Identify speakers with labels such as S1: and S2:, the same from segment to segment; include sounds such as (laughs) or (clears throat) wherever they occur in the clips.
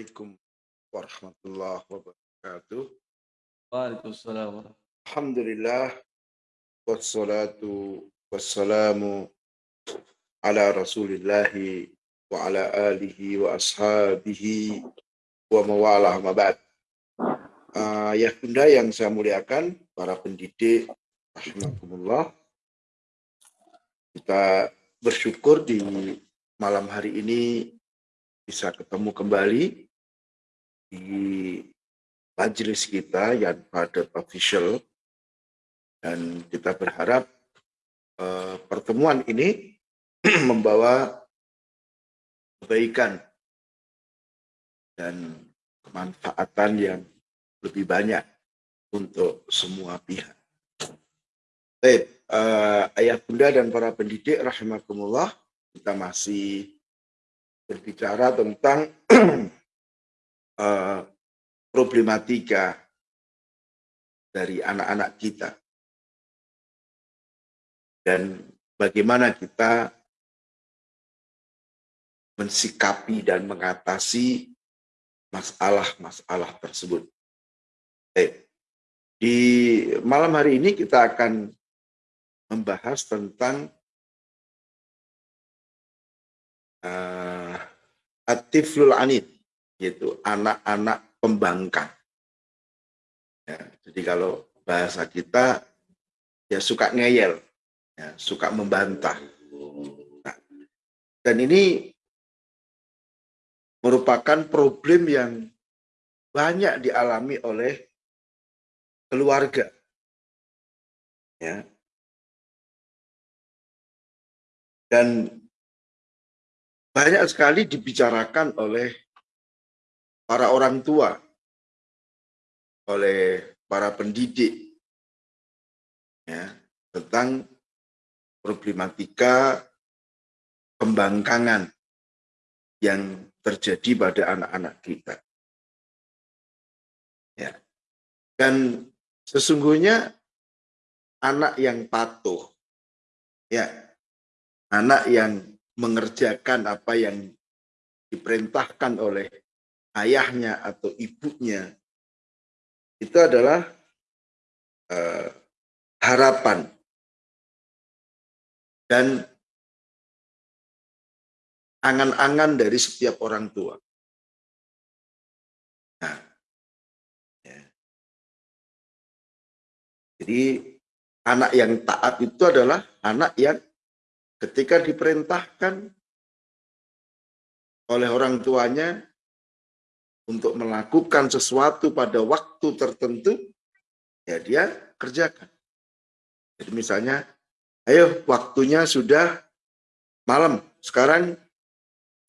S1: Assalamualaikum warahmatullahi wabarakatuh.
S2: Waalaikumsalam.
S1: Alhamdulillah wassalatu wassalamu ala Rasulillahi wa ala alihi wa ashabihi wa mawalah mabad. Uh, ya bunda yang saya muliakan, para pendidik, rahmatullah. Kita bersyukur di malam hari ini bisa ketemu kembali di majelis kita yang pada official dan kita berharap uh, pertemuan ini (clears throat) membawa kebaikan dan kemanfaatan yang lebih banyak untuk semua pihak. Baik, uh, ayah bunda dan para pendidik rahimakumullah, kita masih berbicara tentang (clears throat) uh, problematika dari anak-anak kita dan bagaimana kita mensikapi dan mengatasi masalah-masalah tersebut. Eh, di malam hari ini kita akan membahas tentang uh, atiflul anid, yaitu anak-anak pembangkang. Ya, jadi kalau bahasa kita ya suka ngeyel, ya, suka membantah. Nah, dan ini merupakan problem yang banyak dialami oleh keluarga. Ya. Dan banyak sekali dibicarakan oleh para orang tua, oleh para pendidik, ya, tentang problematika pembangkangan yang terjadi pada anak-anak kita. Ya. Dan sesungguhnya anak yang patuh, ya, anak yang mengerjakan apa yang diperintahkan oleh ayahnya atau ibunya, itu adalah uh, harapan dan angan-angan dari setiap orang tua. Nah, ya. Jadi anak yang taat itu adalah anak yang ketika diperintahkan oleh orang tuanya untuk melakukan sesuatu pada waktu tertentu, ya dia kerjakan. Jadi misalnya, ayo waktunya sudah malam, sekarang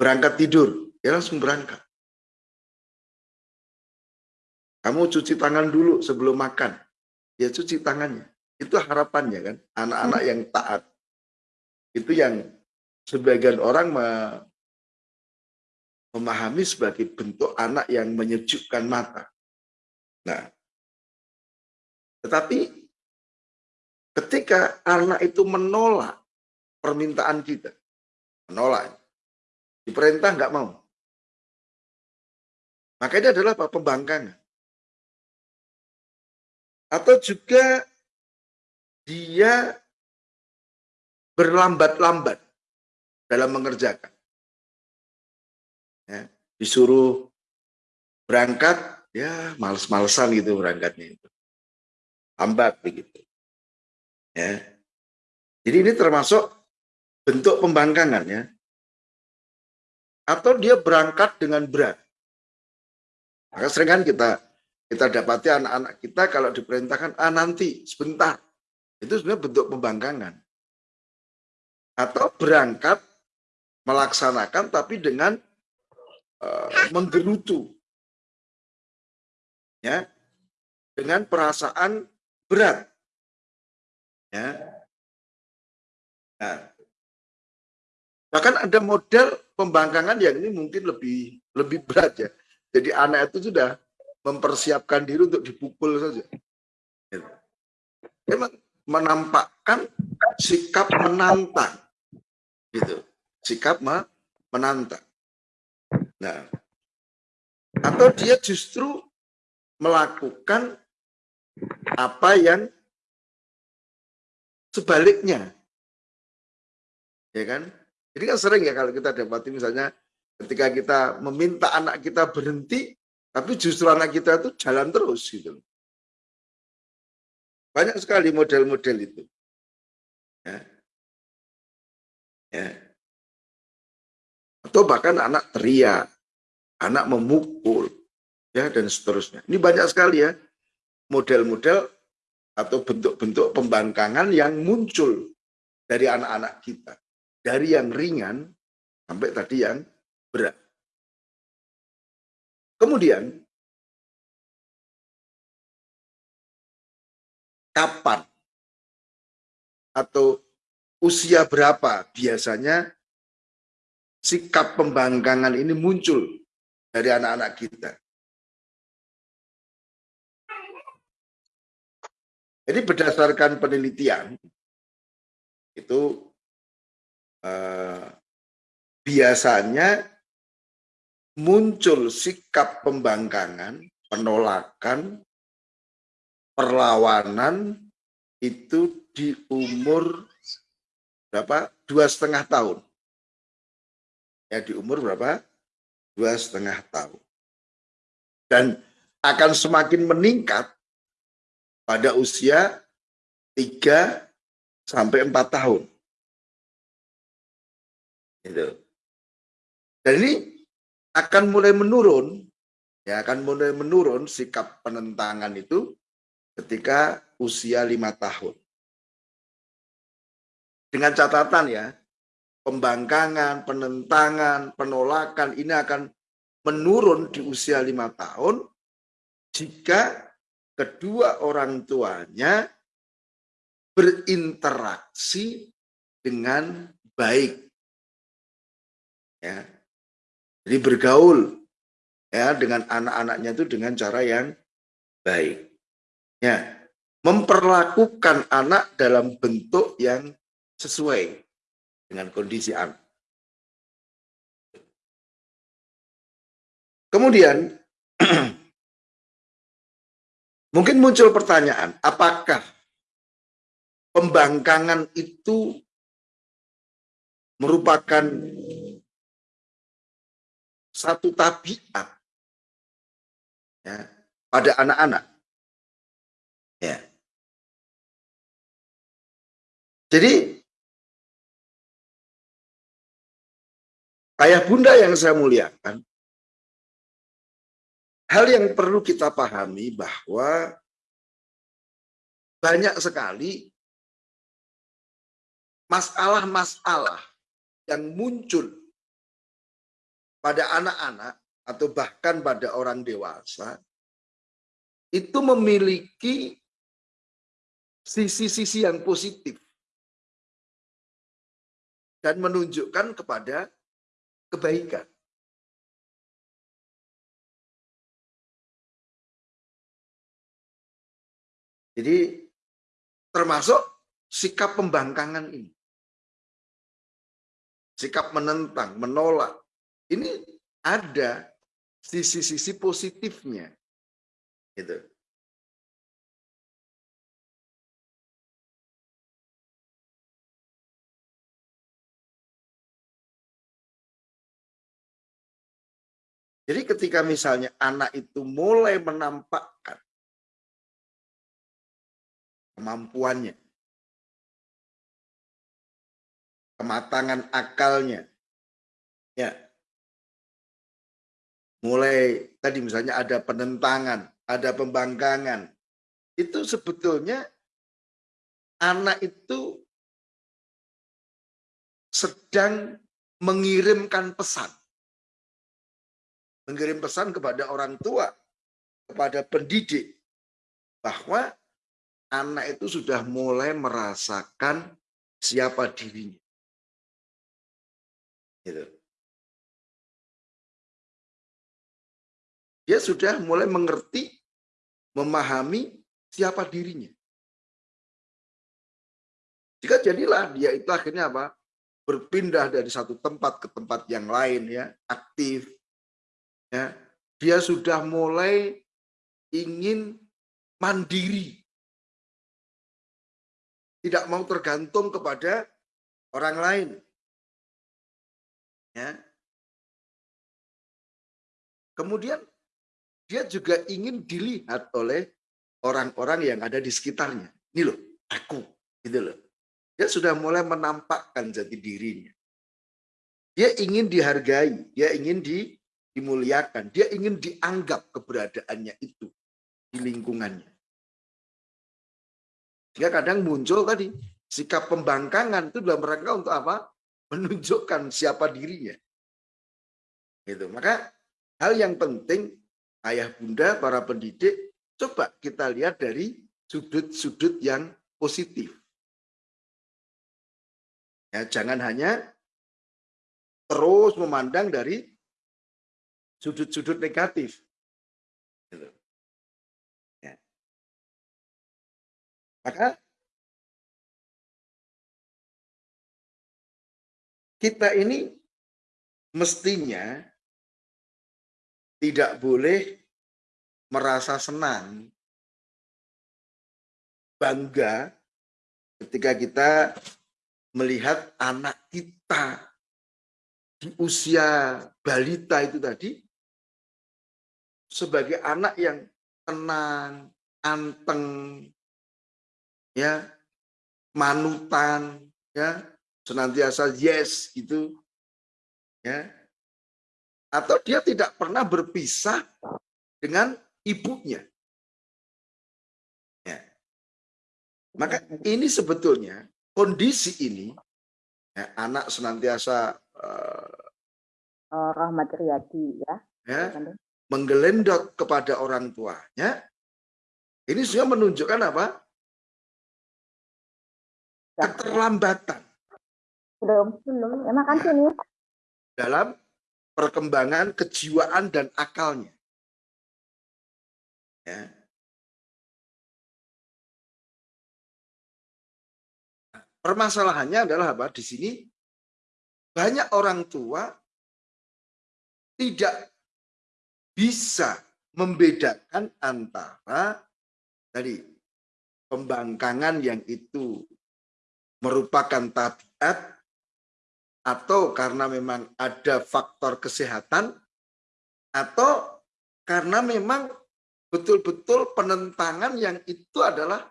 S1: berangkat tidur, ya langsung berangkat. Kamu cuci tangan dulu sebelum makan, ya cuci tangannya. Itu harapannya kan, anak-anak yang taat. Itu yang sebagian orang memahami sebagai bentuk anak yang menyejukkan mata. Nah, tetapi ketika anak itu menolak permintaan kita, menolak, Diperintah nggak mau. Maka ini adalah apa? Pembangkangan. Atau juga dia berlambat-lambat dalam mengerjakan. Disuruh berangkat, ya males-malesan gitu berangkatnya itu. Lambat begitu. Ya. Jadi ini termasuk bentuk pembangkangan ya atau dia berangkat dengan berat. Maka sering kan kita kita dapati anak-anak kita kalau diperintahkan ah nanti sebentar itu sebenarnya bentuk pembangkangan atau berangkat melaksanakan tapi dengan uh, menggerutu ya dengan perasaan berat ya nah Bahkan ada model pembangkangan yang ini mungkin lebih lebih berat ya. Jadi anak itu sudah mempersiapkan diri untuk dipukul saja. Memang menampakkan sikap menantang. Gitu. Sikap menantang. Nah, atau dia justru melakukan apa yang sebaliknya. Ya kan? Jadi kan sering ya kalau kita dapati misalnya ketika kita meminta anak kita berhenti, tapi justru anak kita itu jalan terus gitu. Banyak sekali model-model itu. Ya. Ya. Atau bahkan anak teriak, anak memukul, ya dan seterusnya. Ini banyak sekali ya model-model atau bentuk-bentuk pembangkangan yang muncul dari anak-anak kita. Dari yang ringan sampai tadi yang berat. Kemudian, kapan atau usia berapa biasanya sikap pembangkangan ini muncul dari anak-anak kita. Jadi berdasarkan penelitian itu eh, biasanya muncul sikap pembangkangan, penolakan, perlawanan itu di umur berapa? Dua setengah tahun. Ya di umur berapa? Dua setengah tahun. Dan akan semakin meningkat pada usia tiga sampai empat tahun. Itu. Dan ini akan mulai menurun, ya akan mulai menurun sikap penentangan itu ketika usia lima tahun. Dengan catatan ya, pembangkangan, penentangan, penolakan ini akan menurun di usia lima tahun jika kedua orang tuanya berinteraksi dengan baik. Ya. Jadi bergaul ya dengan anak-anaknya itu dengan cara yang baik. Ya. Memperlakukan anak dalam bentuk yang sesuai dengan kondisi anak. Kemudian, (clears throat) mungkin muncul pertanyaan, apakah pembangkangan itu merupakan satu tabiat ya, pada anak-anak. Ya. Jadi Ayah bunda yang saya muliakan, hal yang perlu kita pahami bahwa banyak sekali masalah-masalah yang muncul pada anak-anak atau bahkan pada orang dewasa itu memiliki sisi-sisi yang positif dan menunjukkan kepada kebaikan. Jadi termasuk sikap pembangkangan ini. Sikap menentang, menolak. Ini ada sisi-sisi positifnya. Gitu. Jadi ketika misalnya anak itu mulai menampakkan kemampuannya, kematangan akalnya, ya, mulai tadi misalnya ada penentangan, ada pembangkangan, itu sebetulnya anak itu sedang mengirimkan pesan mengirim pesan kepada orang tua, kepada pendidik, bahwa anak itu sudah mulai merasakan siapa dirinya. Gitu. Dia sudah mulai mengerti, memahami siapa dirinya. Jika jadilah dia itu akhirnya apa? Berpindah dari satu tempat ke tempat yang lain ya, aktif, ya dia sudah mulai ingin mandiri. Tidak mau tergantung kepada orang lain. Ya. Kemudian dia juga ingin dilihat oleh orang-orang yang ada di sekitarnya. Ini loh, aku, gitu loh. Dia sudah mulai menampakkan jati dirinya. Dia ingin dihargai, dia ingin di, dimuliakan, dia ingin dianggap keberadaannya itu di lingkungannya. Sehingga kadang muncul tadi sikap pembangkangan itu dalam rangka untuk apa? Menunjukkan siapa dirinya. Gitu. Maka hal yang penting ayah bunda para pendidik coba kita lihat dari sudut-sudut yang positif. Ya, jangan hanya terus memandang dari sudut-sudut negatif. Gitu. Maka kita ini mestinya tidak boleh merasa senang, bangga ketika kita melihat anak kita di usia balita itu tadi sebagai anak yang tenang, anteng, ya manutan ya senantiasa yes gitu ya. Atau dia tidak pernah berpisah dengan ibunya. Ya. Maka ini sebetulnya kondisi ini ya, anak senantiasa uh,
S3: Rahmat Riyadi ya,
S1: ya menggelendot kepada orang tuanya ini sudah menunjukkan apa? Keterlambatan.
S3: Belum belum. Ya makan sini?
S1: Dalam perkembangan kejiwaan dan akalnya. Ya. Permasalahannya adalah apa? Di sini banyak orang tua tidak bisa membedakan antara tadi pembangkangan yang itu merupakan tabiat atau karena memang ada faktor kesehatan atau karena memang betul-betul penentangan yang itu adalah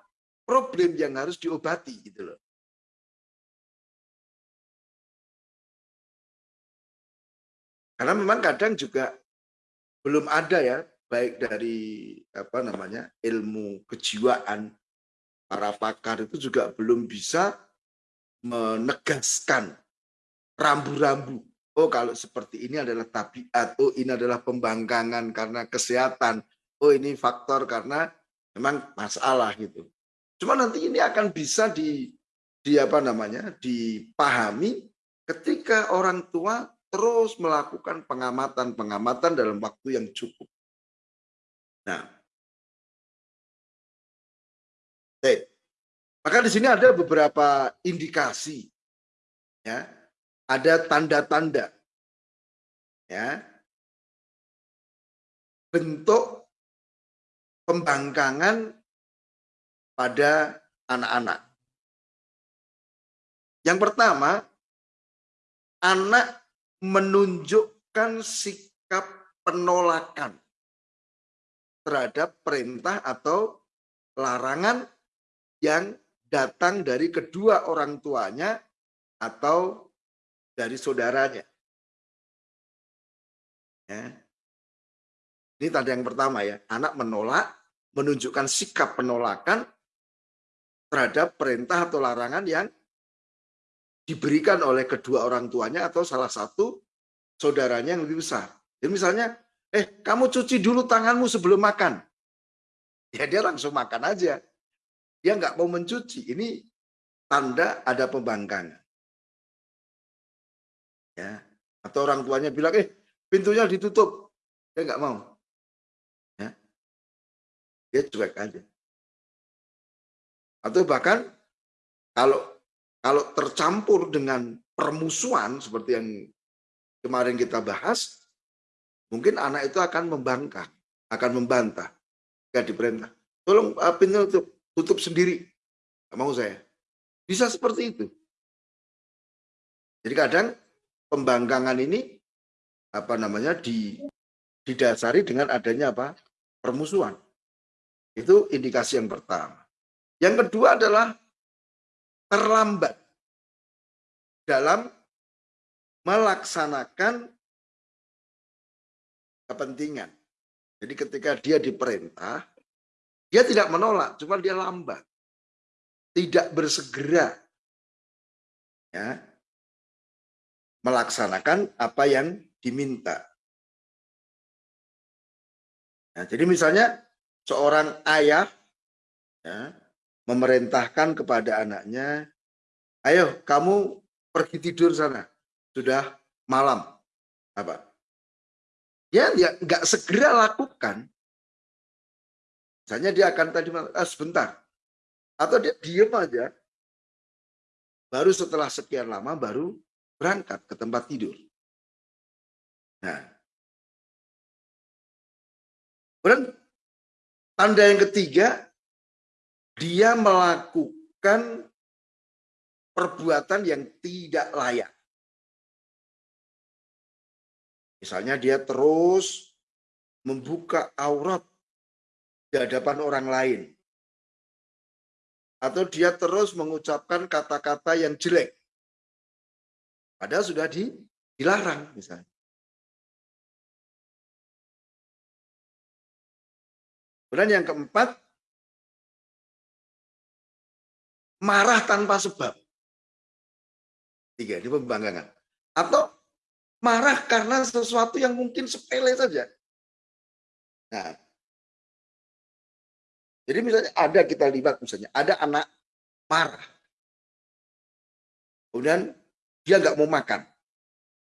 S1: problem yang harus diobati gitu loh. Karena memang kadang juga belum ada ya baik dari apa namanya ilmu kejiwaan para pakar itu juga belum bisa menegaskan rambu-rambu. Oh kalau seperti ini adalah tabiat, oh ini adalah pembangkangan karena kesehatan, oh ini faktor karena memang masalah gitu. Cuma nanti ini akan bisa di, di apa namanya dipahami ketika orang tua terus melakukan pengamatan-pengamatan dalam waktu yang cukup. Nah, hey, maka di sini ada beberapa indikasi, ya, ada tanda-tanda, ya, bentuk pembangkangan pada anak-anak. Yang pertama, anak menunjukkan sikap penolakan terhadap perintah atau larangan yang datang dari kedua orang tuanya atau dari saudaranya. Ya. Ini tanda yang pertama ya, anak menolak, menunjukkan sikap penolakan terhadap perintah atau larangan yang diberikan oleh kedua orang tuanya atau salah satu saudaranya yang lebih besar. Jadi misalnya, eh kamu cuci dulu tanganmu sebelum makan. Ya dia langsung makan aja dia nggak mau mencuci. Ini tanda ada pembangkangan. Ya. Atau orang tuanya bilang, eh pintunya ditutup. Dia nggak mau. Ya. Dia cuek aja. Atau bahkan kalau kalau tercampur dengan permusuhan seperti yang kemarin kita bahas, mungkin anak itu akan membangkang, akan membantah. Jika diperintah, tolong uh, pintu tutup, tutup sendiri. Gak mau saya. Bisa seperti itu. Jadi kadang pembangkangan ini apa namanya di didasari dengan adanya apa permusuhan. Itu indikasi yang pertama. Yang kedua adalah terlambat dalam melaksanakan kepentingan. Jadi ketika dia diperintah, dia tidak menolak, cuma dia lambat. Tidak bersegera ya, melaksanakan apa yang diminta. Nah, jadi misalnya seorang ayah ya, memerintahkan kepada anaknya, ayo kamu pergi tidur sana, sudah malam. Apa? Ya, dia nggak segera lakukan. Misalnya dia akan tadi ah, sebentar, atau dia diem aja, baru setelah sekian lama baru berangkat ke tempat tidur. Nah, kemudian tanda yang ketiga, dia melakukan perbuatan yang tidak layak. Misalnya dia terus membuka aurat di hadapan orang lain. Atau dia terus mengucapkan kata-kata yang jelek. Padahal sudah dilarang misalnya. Kemudian yang keempat, marah tanpa sebab. Tiga, ini pembanggangan. Atau marah karena sesuatu yang mungkin sepele saja. Nah, jadi misalnya ada kita lihat misalnya, ada anak marah. Kemudian dia nggak mau makan.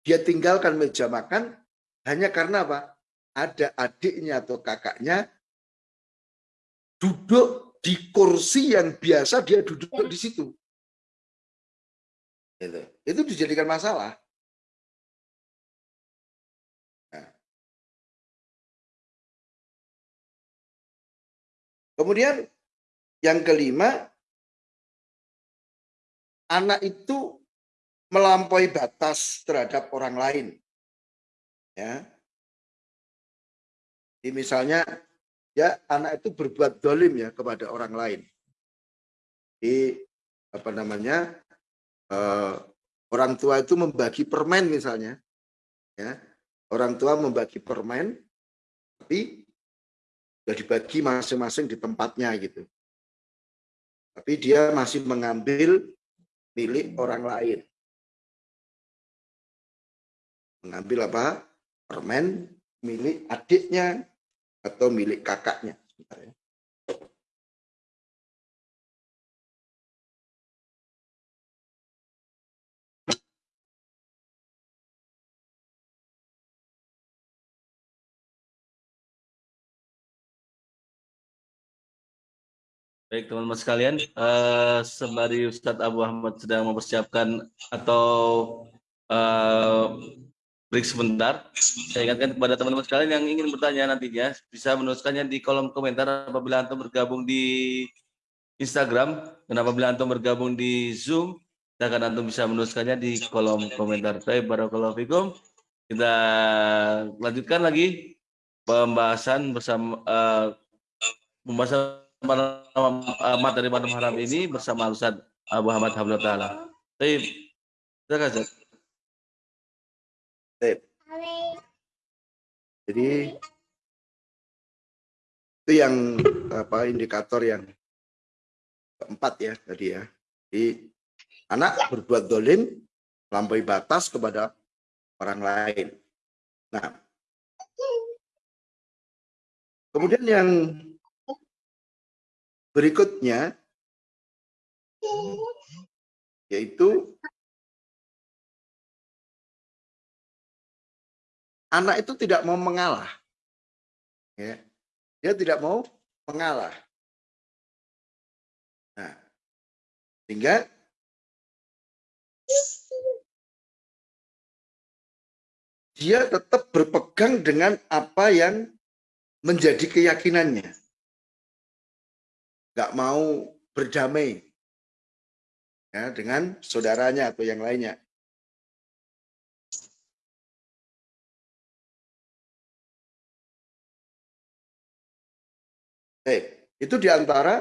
S1: Dia tinggalkan meja makan hanya karena apa? Ada adiknya atau kakaknya duduk di kursi yang biasa dia duduk di situ. Itu, itu dijadikan masalah. Nah. Kemudian yang kelima, anak itu melampaui batas terhadap orang lain. Ya. Jadi misalnya ya anak itu berbuat dolim ya kepada orang lain. Di apa namanya uh, orang tua itu membagi permen misalnya, ya orang tua membagi permen, tapi sudah dibagi masing-masing di tempatnya gitu. Tapi dia masih mengambil milik orang lain. Mengambil apa? Permen milik adiknya atau milik kakaknya. Ya.
S2: Baik teman-teman sekalian, uh, sembari Ustadz Abu Ahmad sedang mempersiapkan atau uh, break sebentar, saya ingatkan kepada teman-teman sekalian yang ingin bertanya nantinya bisa menuliskannya di kolom komentar apabila antum bergabung di Instagram dan apabila antum bergabung di Zoom, akan antum bisa menuliskannya di kolom komentar. Baik, barakallahu fikum. Kita lanjutkan lagi pembahasan bersama uh, pembahasan materi pada malam ini bersama Ustaz Abu Habibullah Ta'ala. Baik, silakan Ustaz.
S1: Jadi itu yang apa indikator yang keempat ya tadi ya. Jadi anak berbuat dolim melampaui batas kepada orang lain. Nah, kemudian yang berikutnya yaitu anak itu tidak mau mengalah. Ya. Dia tidak mau mengalah. Nah, sehingga dia tetap berpegang dengan apa yang menjadi keyakinannya. Gak mau berdamai ya, dengan saudaranya atau yang lainnya. Eh, itu di antara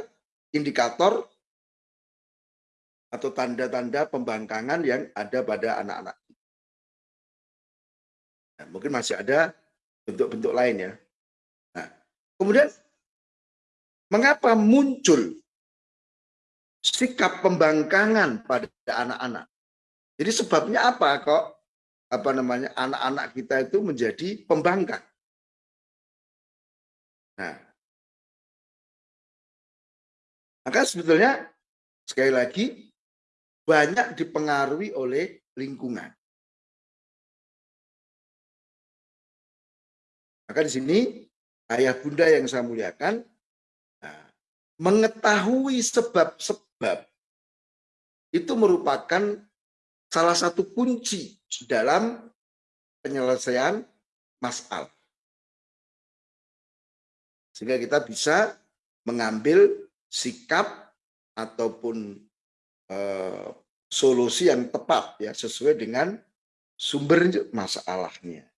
S1: indikator atau tanda-tanda pembangkangan yang ada pada anak-anak. Nah, mungkin masih ada bentuk-bentuk lain ya. Nah, kemudian mengapa muncul sikap pembangkangan pada anak-anak? Jadi sebabnya apa kok apa namanya anak-anak kita itu menjadi pembangkang? Nah, maka sebetulnya sekali lagi banyak dipengaruhi oleh lingkungan. Maka di sini ayah bunda yang saya muliakan nah, mengetahui sebab-sebab itu merupakan salah satu kunci dalam penyelesaian masalah. Sehingga kita bisa mengambil sikap ataupun eh, solusi yang tepat ya sesuai dengan sumber masalahnya.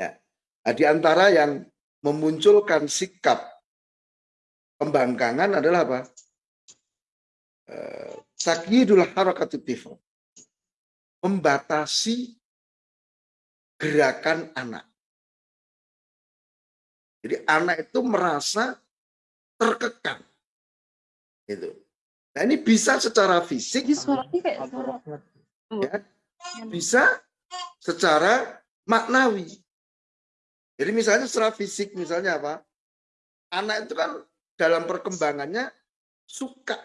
S1: Nah, di antara yang memunculkan sikap pembangkangan adalah apa? Eh, harakatif membatasi gerakan anak. Jadi anak itu merasa terkekang. Gitu. Nah ini bisa secara fisik, ya, bisa secara maknawi. Jadi misalnya secara fisik misalnya apa? Anak itu kan dalam perkembangannya suka,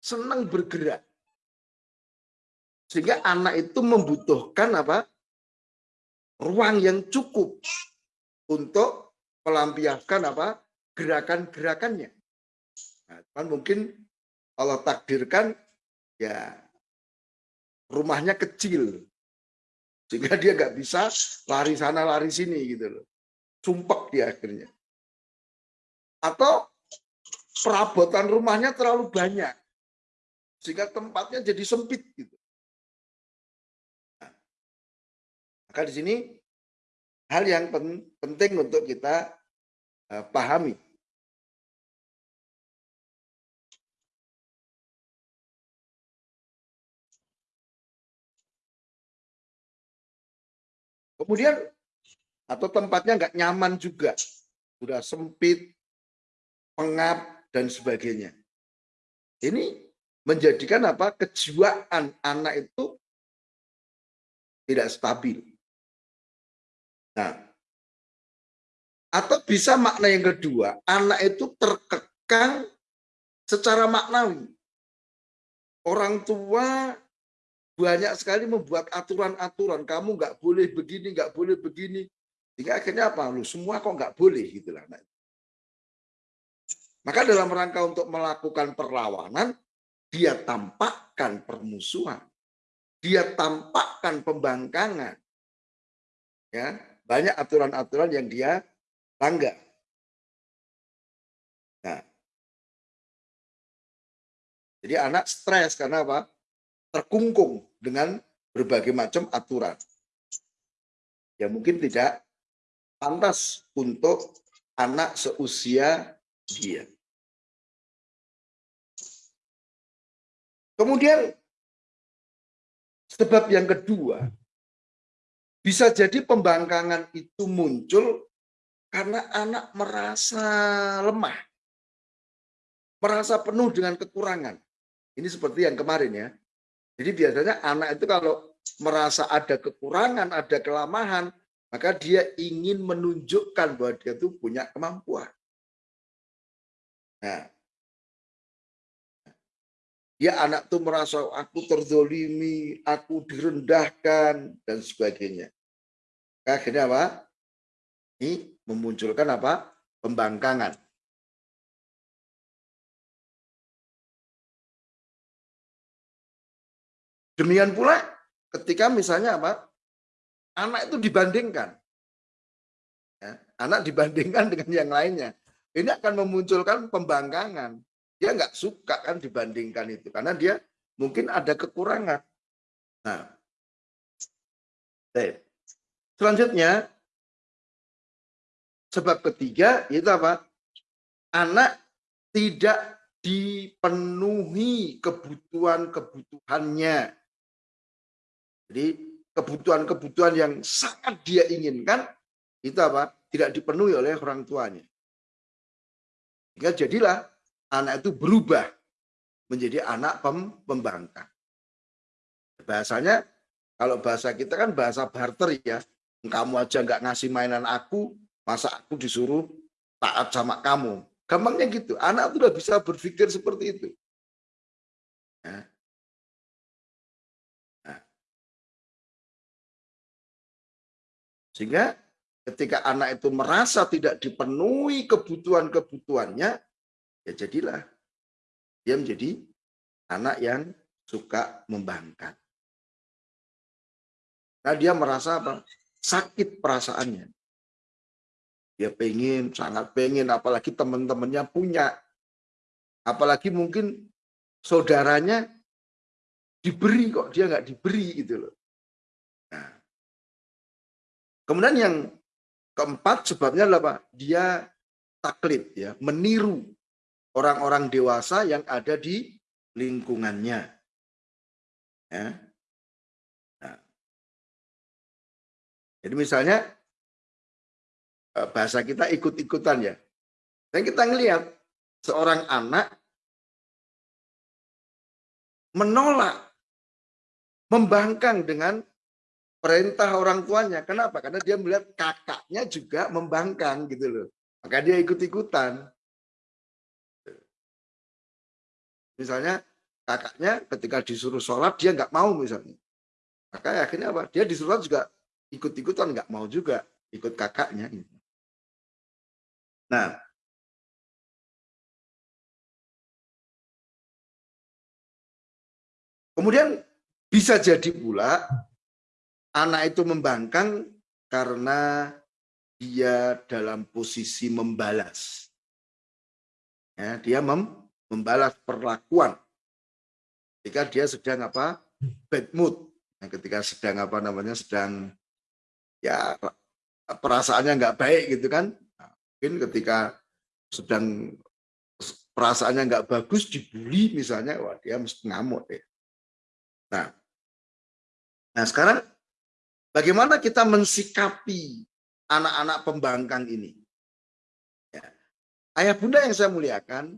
S1: senang bergerak. Sehingga anak itu membutuhkan apa? Ruang yang cukup untuk melampiaskan apa? gerakan-gerakannya. Nah, kan mungkin Allah takdirkan ya rumahnya kecil sehingga dia nggak bisa lari sana lari sini gitu loh sumpek di akhirnya. Atau perabotan rumahnya terlalu banyak. Sehingga tempatnya jadi sempit gitu. Nah, maka di sini hal yang penting untuk kita uh, pahami. Kemudian atau tempatnya nggak nyaman juga, sudah sempit, pengap dan sebagainya. Ini menjadikan apa kejiwaan anak itu tidak stabil. Nah, atau bisa makna yang kedua, anak itu terkekang secara maknawi. Orang tua banyak sekali membuat aturan-aturan, kamu nggak boleh begini, nggak boleh begini. Sehingga akhirnya apa? Lu semua kok nggak boleh gitu lah. Maka dalam rangka untuk melakukan perlawanan, dia tampakkan permusuhan. Dia tampakkan pembangkangan. Ya, banyak aturan-aturan yang dia langgar. Nah, jadi anak stres karena apa? Terkungkung dengan berbagai macam aturan. Ya mungkin tidak pantas untuk anak seusia dia. Kemudian sebab yang kedua, bisa jadi pembangkangan itu muncul karena anak merasa lemah. Merasa penuh dengan kekurangan. Ini seperti yang kemarin ya. Jadi biasanya anak itu kalau merasa ada kekurangan, ada kelemahan, maka dia ingin menunjukkan bahwa dia itu punya kemampuan. Nah, dia anak tuh merasa aku terzolimi, aku direndahkan dan sebagainya. Akhirnya apa? Ini memunculkan apa? Pembangkangan. Demikian pula ketika misalnya apa? anak itu dibandingkan. Ya, anak dibandingkan dengan yang lainnya. Ini akan memunculkan pembangkangan. Dia nggak suka kan dibandingkan itu karena dia mungkin ada kekurangan. Nah, selanjutnya sebab ketiga itu apa? Anak tidak dipenuhi kebutuhan-kebutuhannya. Jadi kebutuhan-kebutuhan yang sangat dia inginkan itu apa? Tidak dipenuhi oleh orang tuanya. Sehingga jadilah anak itu berubah menjadi anak pem pembangkang. Bahasanya kalau bahasa kita kan bahasa barter ya. Kamu aja nggak ngasih mainan aku, masa aku disuruh taat sama kamu. Gampangnya gitu. Anak itu udah bisa berpikir seperti itu. Ya. Sehingga Ketika anak itu merasa tidak dipenuhi kebutuhan-kebutuhannya, ya jadilah dia menjadi anak yang suka membangkang. Nah dia merasa apa? Sakit perasaannya. Dia pengen, sangat pengen, apalagi teman-temannya punya. Apalagi mungkin saudaranya diberi kok, dia nggak diberi gitu loh. Kemudian yang Keempat sebabnya adalah apa? Dia taklid ya, meniru orang-orang dewasa yang ada di lingkungannya. Ya. Nah. Jadi misalnya eh, bahasa kita ikut-ikutan ya. Dan kita ngelihat seorang anak menolak membangkang dengan perintah orang tuanya. Kenapa? Karena dia melihat kakaknya juga membangkang gitu loh. Maka dia ikut-ikutan. Misalnya kakaknya ketika disuruh sholat dia nggak mau misalnya. Maka akhirnya apa? Dia disuruh juga ikut-ikutan nggak mau juga ikut kakaknya. Nah, kemudian bisa jadi pula anak itu membangkang karena dia dalam posisi membalas. Ya, dia mem membalas perlakuan. Ketika dia sedang apa? bad mood. Nah, ketika sedang apa namanya? sedang ya perasaannya nggak baik gitu kan. Nah, mungkin ketika sedang perasaannya nggak bagus dibully misalnya, wah dia mesti ngamuk ya. Nah, nah sekarang Bagaimana kita mensikapi anak-anak pembangkang ini? Ya. Ayah bunda yang saya muliakan,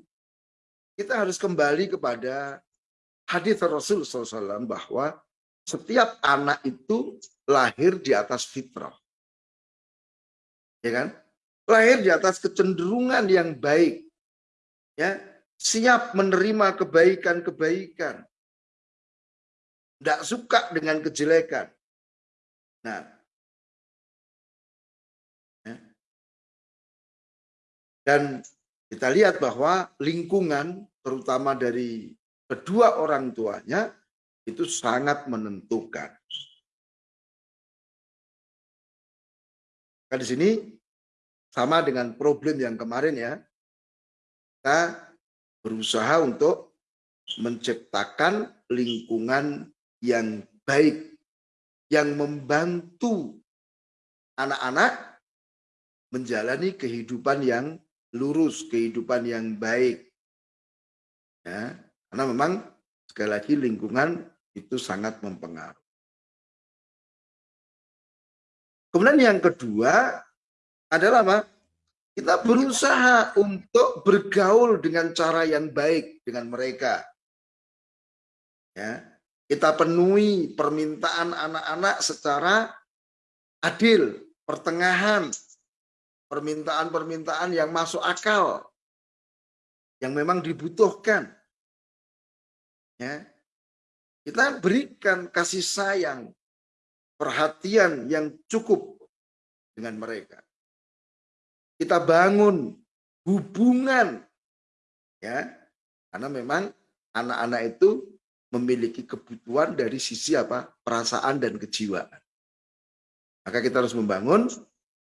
S1: kita harus kembali kepada hadis Rasul SAW bahwa setiap anak itu lahir di atas fitrah. Ya kan? Lahir di atas kecenderungan yang baik. Ya, siap menerima kebaikan-kebaikan. Tidak suka dengan kejelekan. Nah, ya. dan kita lihat bahwa lingkungan terutama dari kedua orang tuanya itu sangat menentukan. Nah, di sini sama dengan problem yang kemarin ya. Kita berusaha untuk menciptakan lingkungan yang baik yang membantu anak-anak menjalani kehidupan yang lurus, kehidupan yang baik. Ya, karena memang sekali lagi lingkungan itu sangat mempengaruhi. Kemudian yang kedua adalah apa? Kita berusaha untuk bergaul dengan cara yang baik dengan mereka. Ya, kita penuhi permintaan anak-anak secara adil, pertengahan, permintaan-permintaan yang masuk akal, yang memang dibutuhkan. Ya. Kita berikan kasih sayang, perhatian yang cukup dengan mereka. Kita bangun hubungan, ya, karena memang anak-anak itu memiliki kebutuhan dari sisi apa perasaan dan kejiwaan. Maka kita harus membangun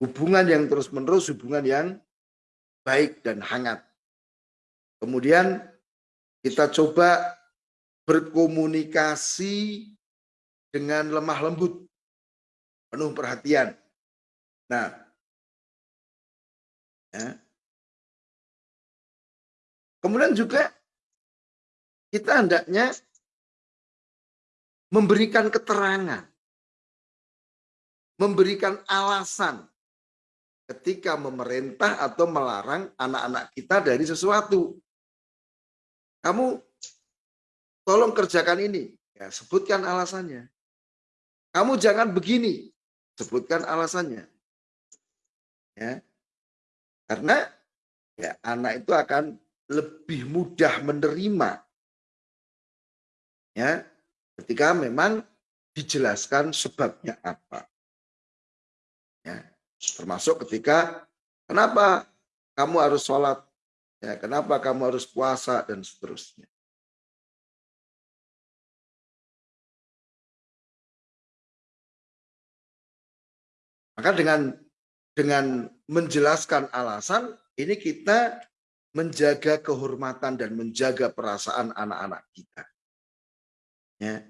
S1: hubungan yang terus-menerus, hubungan yang baik dan hangat. Kemudian kita coba berkomunikasi dengan lemah lembut, penuh perhatian. Nah, ya. kemudian juga kita hendaknya memberikan keterangan, memberikan alasan ketika memerintah atau melarang anak-anak kita dari sesuatu. Kamu tolong kerjakan ini, ya sebutkan alasannya. Kamu jangan begini, sebutkan alasannya. Ya. Karena ya anak itu akan lebih mudah menerima ya ketika memang dijelaskan sebabnya apa. Ya, termasuk ketika kenapa kamu harus sholat, ya, kenapa kamu harus puasa dan seterusnya. Maka dengan dengan menjelaskan alasan ini kita menjaga kehormatan dan menjaga perasaan anak-anak kita. Ya.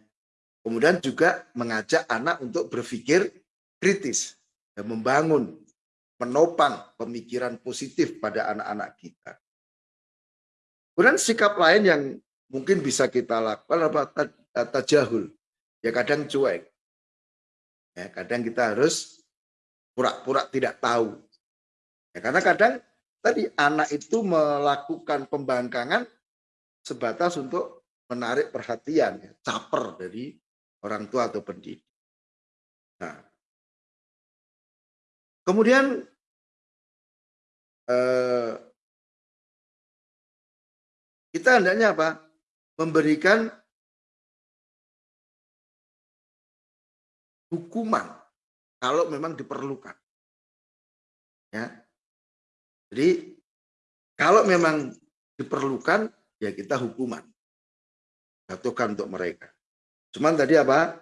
S1: Kemudian juga mengajak anak untuk berpikir kritis dan membangun, menopang pemikiran positif pada anak-anak kita. Kemudian sikap lain yang mungkin bisa kita lakukan apa tajahul. Ya kadang cuek. Ya, kadang kita harus pura-pura tidak tahu. Ya, karena kadang tadi anak itu melakukan pembangkangan sebatas untuk menarik perhatian, ya, caper dari orang tua atau pendidik. Nah, kemudian eh, kita hendaknya apa? Memberikan hukuman kalau memang diperlukan. Ya. Jadi kalau memang diperlukan ya kita hukuman. Jatuhkan untuk mereka. Cuman tadi apa?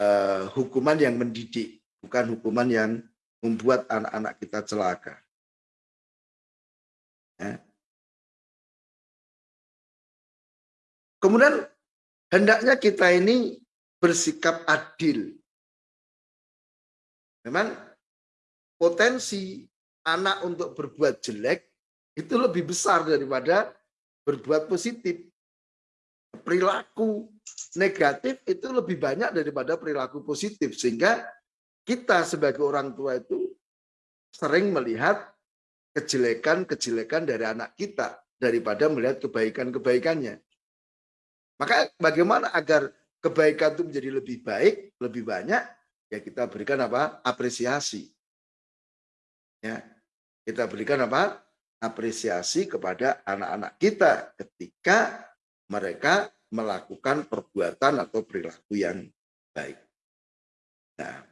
S1: Uh, hukuman yang mendidik, bukan hukuman yang membuat anak-anak kita celaka. Ya. Kemudian hendaknya kita ini bersikap adil Memang potensi anak untuk berbuat jelek itu lebih besar daripada berbuat positif. Perilaku negatif itu lebih banyak daripada perilaku positif. Sehingga kita sebagai orang tua itu sering melihat kejelekan-kejelekan dari anak kita daripada melihat kebaikan-kebaikannya. Maka bagaimana agar kebaikan itu menjadi lebih baik, lebih banyak, ya kita berikan apa? apresiasi. Ya. Kita berikan apa? apresiasi kepada anak-anak kita ketika mereka melakukan perbuatan atau perilaku yang baik. Nah,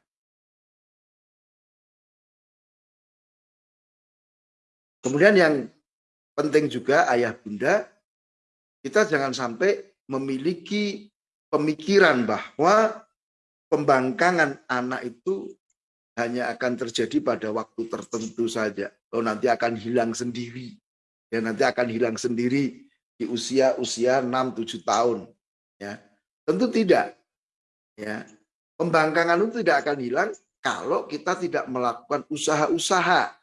S1: kemudian yang penting juga ayah bunda, kita jangan sampai memiliki pemikiran bahwa pembangkangan anak itu hanya akan terjadi pada waktu tertentu saja. Oh nanti akan hilang sendiri. Ya nanti akan hilang sendiri di usia-usia 6-7 tahun. Ya. Tentu tidak. Ya. Pembangkangan itu tidak akan hilang kalau kita tidak melakukan usaha-usaha.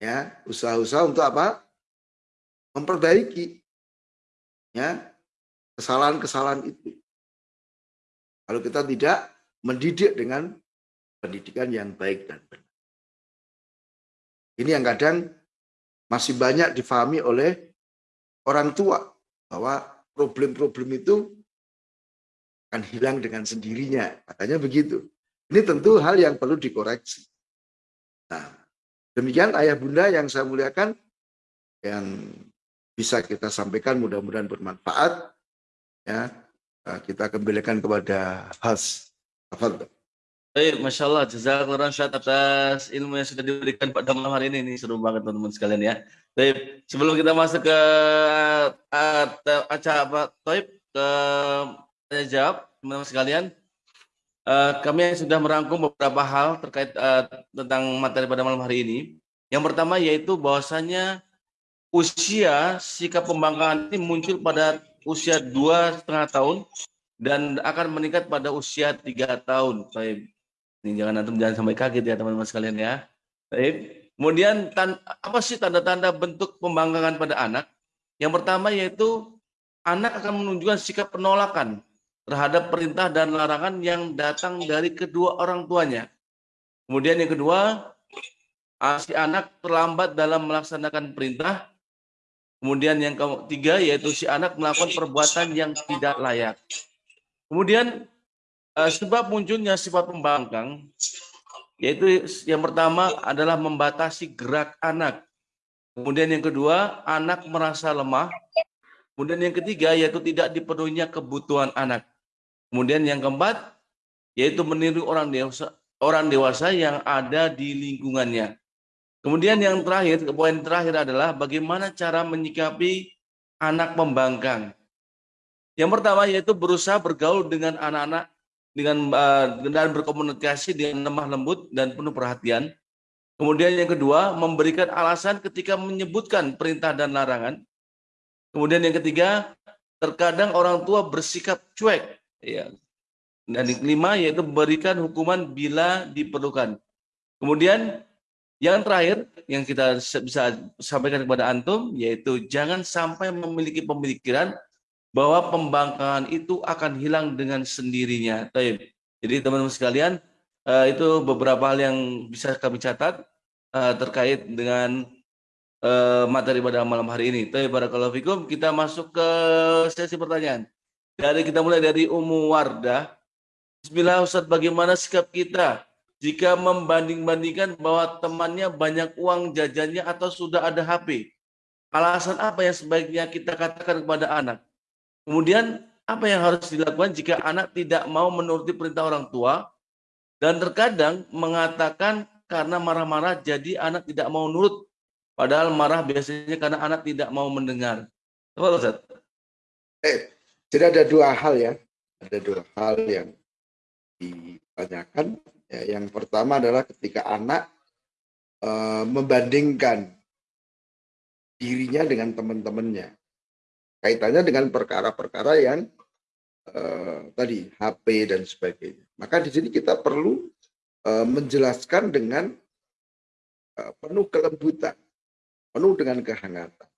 S1: Ya, usaha-usaha untuk apa? Memperbaiki ya kesalahan-kesalahan itu. Kalau kita tidak mendidik dengan pendidikan yang baik dan benar. Ini yang kadang masih banyak difahami oleh orang tua bahwa problem-problem itu akan hilang dengan sendirinya. Katanya begitu. Ini tentu hal yang perlu dikoreksi. Nah, demikian ayah bunda yang saya muliakan yang bisa kita sampaikan mudah-mudahan bermanfaat ya kita kembalikan kepada host.
S2: Baik, Masya Allah, jazakallah syat atas ilmu yang sudah diberikan pada malam hari ini. Ini seru banget teman-teman sekalian ya. Baik, sebelum kita masuk ke uh, acara apa, Taib, ke tanya jawab, teman-teman sekalian. uh, kami sudah merangkum beberapa hal terkait tentang materi pada malam hari ini. Yang pertama yaitu bahwasanya usia sikap pembangkangan ini muncul pada usia dua setengah tahun dan akan meningkat pada usia tiga tahun. Baik. Ini jangan nanti jangan sampai kaget ya teman-teman sekalian ya. Baik. Kemudian apa sih tanda-tanda bentuk pembangkangan pada anak? Yang pertama yaitu anak akan menunjukkan sikap penolakan terhadap perintah dan larangan yang datang dari kedua orang tuanya. Kemudian yang kedua, si anak terlambat dalam melaksanakan perintah. Kemudian yang ketiga yaitu si anak melakukan perbuatan yang tidak layak. Kemudian sebab munculnya sifat pembangkang yaitu yang pertama adalah membatasi gerak anak. Kemudian yang kedua, anak merasa lemah. Kemudian yang ketiga yaitu tidak dipenuhinya kebutuhan anak. Kemudian yang keempat yaitu meniru orang dewasa orang dewasa yang ada di lingkungannya. Kemudian yang terakhir, poin terakhir adalah bagaimana cara menyikapi anak pembangkang. Yang pertama yaitu berusaha bergaul dengan anak-anak dengan uh, dan berkomunikasi dengan lemah lembut dan penuh perhatian. Kemudian yang kedua, memberikan alasan ketika menyebutkan perintah dan larangan. Kemudian yang ketiga, terkadang orang tua bersikap cuek. Ya. Dan yang kelima yaitu memberikan hukuman bila diperlukan. Kemudian yang terakhir yang kita bisa sampaikan kepada antum yaitu jangan sampai memiliki pemikiran bahwa pembangkangan itu akan hilang dengan sendirinya. Jadi teman-teman sekalian eh, itu beberapa hal yang bisa kami catat eh, terkait dengan eh, materi pada malam hari ini. Tapi barakallahu fikum kita masuk ke sesi pertanyaan. Dari kita mulai dari Umu Wardah. Bismillah Ustaz, bagaimana sikap kita jika membanding-bandingkan bahwa temannya banyak uang jajannya atau sudah ada HP. Alasan apa yang sebaiknya kita katakan kepada anak? Kemudian apa yang harus dilakukan jika anak tidak mau menuruti perintah orang tua dan terkadang mengatakan karena marah-marah jadi anak tidak mau nurut padahal marah biasanya karena anak tidak mau mendengar. Apa Ustaz?
S1: Eh, jadi ada dua hal ya. Ada dua hal yang ditanyakan Ya, yang pertama adalah ketika anak e, membandingkan dirinya dengan teman-temannya. Kaitannya dengan perkara-perkara yang e, tadi HP dan sebagainya. Maka di sini kita perlu e, menjelaskan dengan e, penuh kelembutan, penuh dengan kehangatan.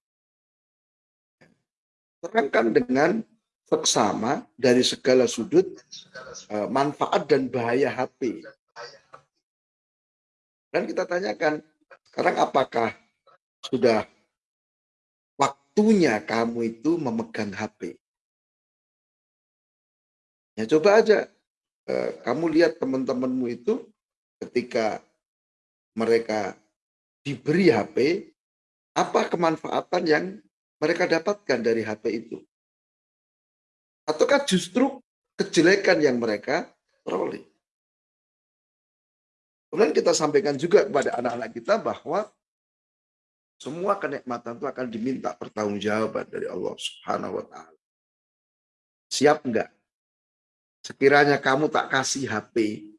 S1: Terangkan dengan seksama dari segala sudut manfaat dan bahaya HP dan kita tanyakan, sekarang apakah sudah waktunya kamu itu memegang HP? Ya coba aja, eh, kamu lihat teman-temanmu itu ketika mereka diberi HP, apa kemanfaatan yang mereka dapatkan dari HP itu? Ataukah justru kejelekan yang mereka peroleh? Kemudian kita sampaikan juga kepada anak-anak kita bahwa semua kenikmatan itu akan diminta pertanggungjawaban dari Allah Subhanahu wa taala. Siap enggak? Sekiranya kamu tak kasih HP,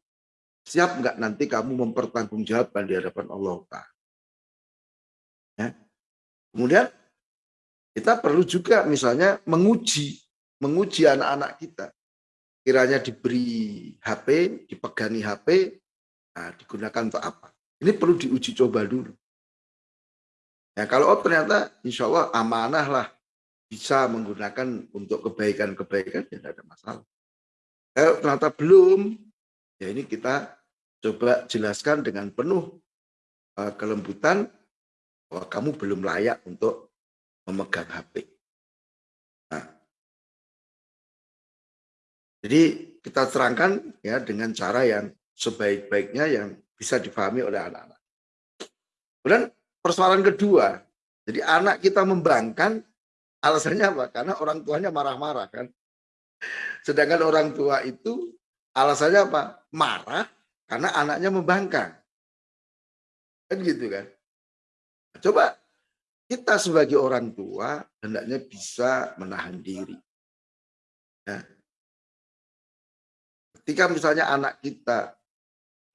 S1: siap enggak nanti kamu mempertanggungjawabkan di hadapan Allah Ta'ala? Ya. Kemudian kita perlu juga misalnya menguji, menguji anak-anak kita. Kiranya diberi HP, dipegangi HP, Nah, digunakan untuk apa? Ini perlu diuji coba dulu. Ya, kalau oh, ternyata insya Allah amanah lah bisa menggunakan untuk kebaikan-kebaikan, ya tidak ada masalah. Kalau ternyata belum, ya ini kita coba jelaskan dengan penuh uh, kelembutan bahwa kamu belum layak untuk memegang HP. Nah, jadi kita terangkan ya dengan cara yang sebaik-baiknya yang bisa difahami oleh anak-anak. Kemudian persoalan kedua, jadi anak kita membangkang, alasannya apa? Karena orang tuanya marah-marah kan. Sedangkan orang tua itu alasannya apa? Marah karena anaknya membangkang. Kan gitu kan. Coba kita sebagai orang tua hendaknya bisa menahan diri. Ya, ketika misalnya anak kita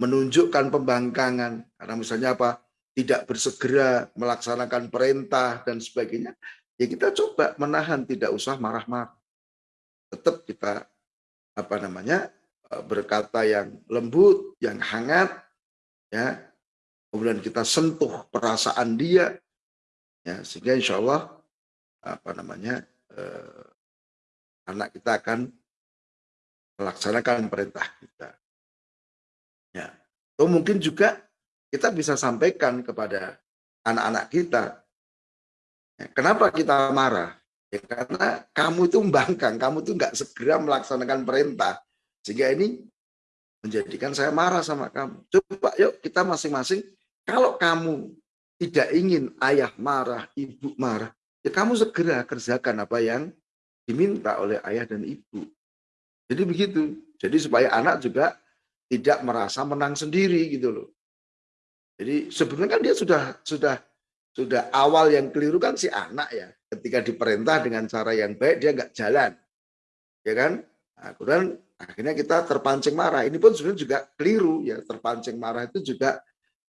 S1: menunjukkan pembangkangan karena misalnya apa tidak bersegera melaksanakan perintah dan sebagainya ya kita coba menahan tidak usah marah-marah. Tetap kita apa namanya eh, berkata yang lembut yang hangat ya. Kemudian kita sentuh perasaan dia ya sehingga insya Allah apa namanya eh, anak kita akan melaksanakan perintah kita. Ya. Atau mungkin juga kita bisa sampaikan kepada anak-anak kita. Ya, kenapa kita marah? Ya, karena kamu itu membangkang, kamu itu nggak segera melaksanakan perintah. Sehingga ini menjadikan saya marah sama kamu. Coba yuk kita masing-masing, kalau kamu tidak ingin ayah marah, ibu marah, ya kamu segera kerjakan apa yang diminta oleh ayah dan ibu. Jadi begitu. Jadi supaya anak juga tidak merasa menang sendiri gitu loh. Jadi sebenarnya kan dia sudah sudah sudah awal yang keliru kan si anak ya. Ketika diperintah dengan cara yang baik dia nggak jalan, ya kan? Nah, kemudian akhirnya kita terpancing marah. Ini pun sebenarnya juga keliru ya. Terpancing marah itu juga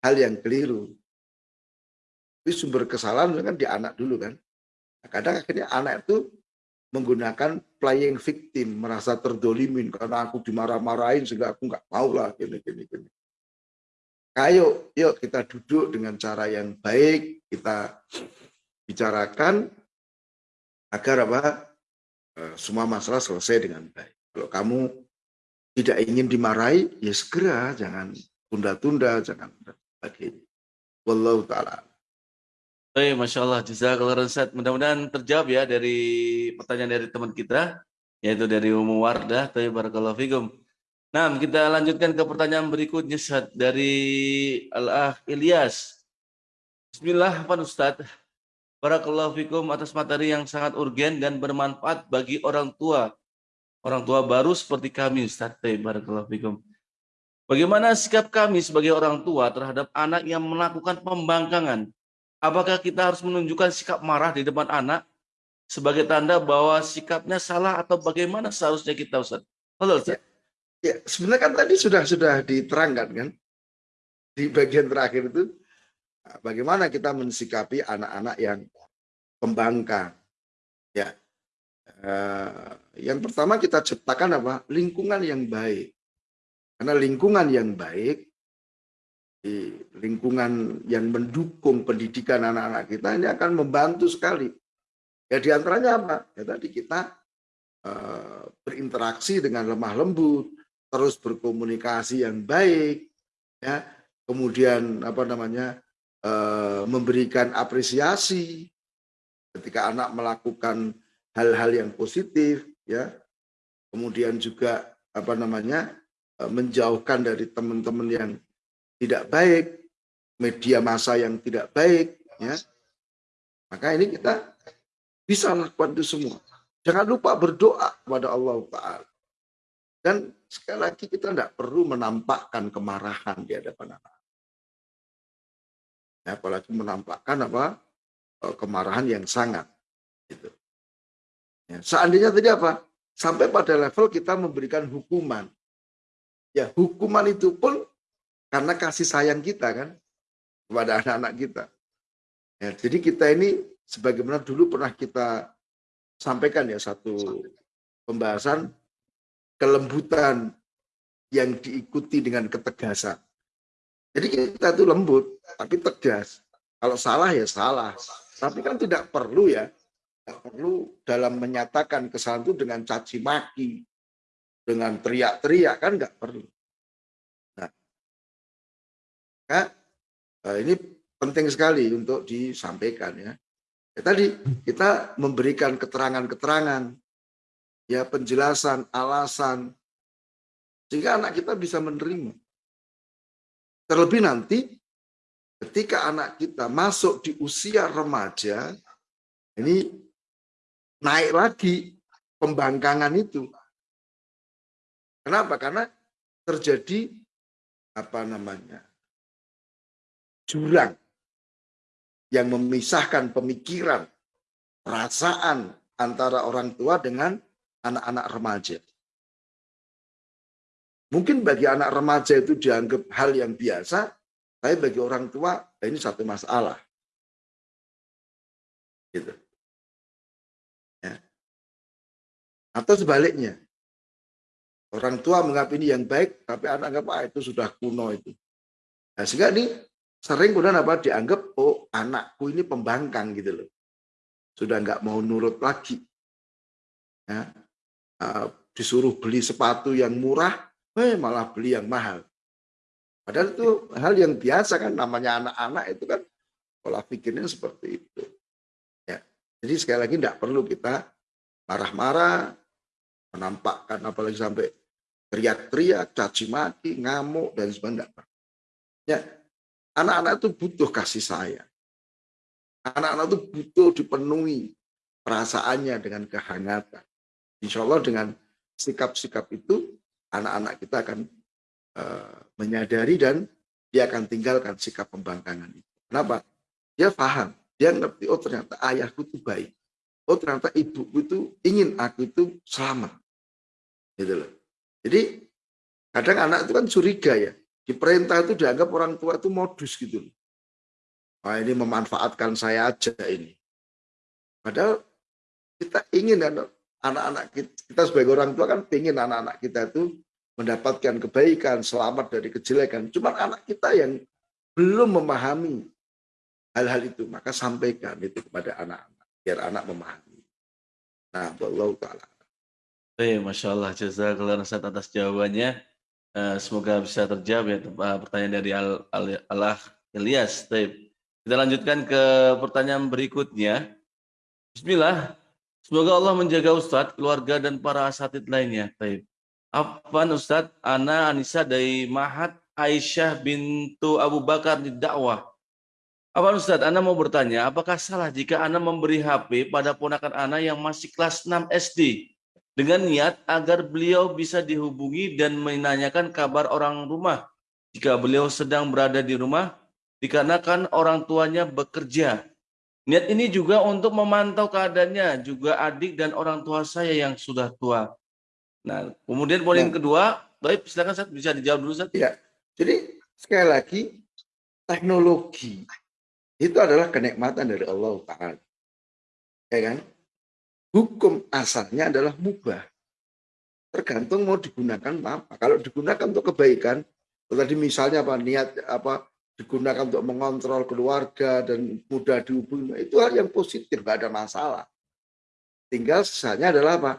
S1: hal yang keliru. Tapi sumber kesalahan kan di anak dulu kan. Nah, kadang akhirnya anak itu menggunakan playing victim, merasa terdolimin karena aku dimarah-marahin sehingga aku nggak mau lah gini gini gini. Ayo, yuk kita duduk dengan cara yang baik, kita bicarakan agar apa eh, semua masalah selesai dengan baik. Kalau kamu tidak ingin dimarahi, ya segera, jangan tunda-tunda, jangan sebagainya. Wallahu ta'ala.
S2: Baik, Masya Allah, jazakallah Ustaz. Mudah-mudahan terjawab ya dari pertanyaan dari teman kita, yaitu dari Umu Wardah, Tapi Barakallahu Fikum. Nah, kita lanjutkan ke pertanyaan berikutnya Ustaz, dari Al-Ah Ilyas. Bismillah, Pak Ustaz. Barakallahu Fikum atas materi yang sangat urgen dan bermanfaat bagi orang tua. Orang tua baru seperti kami, Ustaz. Barakallahu Fikum. Bagaimana sikap kami sebagai orang tua terhadap anak yang melakukan pembangkangan Apakah kita harus menunjukkan sikap marah di depan anak sebagai tanda bahwa sikapnya salah atau bagaimana seharusnya kita Ustaz? Halo Ustaz.
S1: Ya, ya sebenarnya kan tadi sudah sudah diterangkan kan di bagian terakhir itu bagaimana kita mensikapi anak-anak yang pembangkang. Ya. Uh, yang pertama kita ciptakan apa? Lingkungan yang baik. Karena lingkungan yang baik di lingkungan yang mendukung pendidikan anak-anak kita ini akan membantu sekali. Ya di antaranya apa? Ya tadi kita uh, berinteraksi dengan lemah lembut, terus berkomunikasi yang baik, ya kemudian apa namanya uh, memberikan apresiasi ketika anak melakukan hal-hal yang positif, ya kemudian juga apa namanya uh, menjauhkan dari teman-teman yang tidak baik, media massa yang tidak baik, ya. Maka ini kita bisa lakukan itu semua. Jangan lupa berdoa kepada Allah Ta'ala. Dan sekali lagi kita tidak perlu menampakkan kemarahan di hadapan anak. Ya, apalagi menampakkan apa eh, kemarahan yang sangat. Gitu. Ya, seandainya tadi apa? Sampai pada level kita memberikan hukuman. Ya, hukuman itu pun karena kasih sayang kita kan kepada anak-anak kita. Ya, jadi kita ini sebagaimana dulu pernah kita sampaikan ya satu pembahasan kelembutan yang diikuti dengan ketegasan. Jadi kita itu lembut tapi tegas. Kalau salah ya salah. Tapi kan tidak perlu ya. Tidak perlu dalam menyatakan kesalahan itu dengan caci maki, dengan teriak-teriak kan nggak perlu. Maka eh, ini penting sekali untuk disampaikan ya. ya tadi kita memberikan keterangan-keterangan, ya penjelasan, alasan, sehingga anak kita bisa menerima. Terlebih nanti ketika anak kita masuk di usia remaja, ini naik lagi pembangkangan itu. Kenapa? Karena terjadi apa namanya jurang yang memisahkan pemikiran, perasaan antara orang tua dengan anak-anak remaja. Mungkin bagi anak remaja itu dianggap hal yang biasa, tapi bagi orang tua nah ini satu masalah. Gitu. Ya. Atau sebaliknya, orang tua menganggap ini yang baik, tapi anak anggap ah, itu sudah kuno itu. Nah, sehingga ini sering kemudian apa dianggap oh anakku ini pembangkang gitu loh sudah nggak mau nurut lagi ya, disuruh beli sepatu yang murah eh malah beli yang mahal padahal itu hal yang biasa kan namanya anak-anak itu kan pola pikirnya seperti itu ya jadi sekali lagi tidak perlu kita marah-marah menampakkan apalagi sampai teriak-teriak caci maki ngamuk dan sebagainya ya Anak-anak itu butuh kasih sayang. Anak-anak itu butuh dipenuhi perasaannya dengan kehangatan. Insya Allah dengan sikap-sikap itu, anak-anak kita akan uh, menyadari dan dia akan tinggalkan sikap pembangkangan itu. Kenapa? Dia paham, dia ngerti, oh ternyata ayahku itu baik. Oh ternyata ibuku itu ingin aku itu selamat. Gitu loh. Jadi kadang anak itu kan curiga ya. Di perintah itu dianggap orang tua itu modus gitu. Wah ini memanfaatkan saya aja ini. Padahal kita ingin anak-anak kita, kita sebagai orang tua kan ingin anak-anak kita itu mendapatkan kebaikan, selamat dari kejelekan. Cuma anak kita yang belum memahami hal-hal itu, maka sampaikan itu kepada anak-anak, biar anak memahami. Nah, Allah Ta'ala.
S2: Baik, Masya Allah, jazakallah atas jawabannya. Eh, semoga bisa terjawab ya eh, pertanyaan dari Al, Al, Allah Ilyas. Kita lanjutkan ke pertanyaan berikutnya. Bismillah. Semoga Allah menjaga Ustadz, keluarga dan para asatid lainnya. Taib. Apa Ustadz? Ana Anissa dari Mahat Aisyah bintu Abu Bakar di dakwah. Apa Ustadz? Ana mau bertanya, apakah salah jika Ana memberi HP pada ponakan Ana yang masih kelas 6 SD? dengan niat agar beliau bisa dihubungi dan menanyakan kabar orang rumah jika beliau sedang berada di rumah dikarenakan orang tuanya bekerja. Niat ini juga untuk memantau keadaannya, juga adik dan orang tua saya yang sudah tua. Nah, kemudian poin yang kedua, baik silakan saya bisa dijawab dulu Sat.
S1: Ya. Jadi sekali lagi teknologi itu adalah kenikmatan dari Allah Taala. Ya kan? hukum asalnya adalah mubah. Tergantung mau digunakan apa. Kalau digunakan untuk kebaikan, tadi misalnya apa niat apa digunakan untuk mengontrol keluarga dan mudah dihubungi, itu hal yang positif, nggak ada masalah. Tinggal sisanya adalah apa?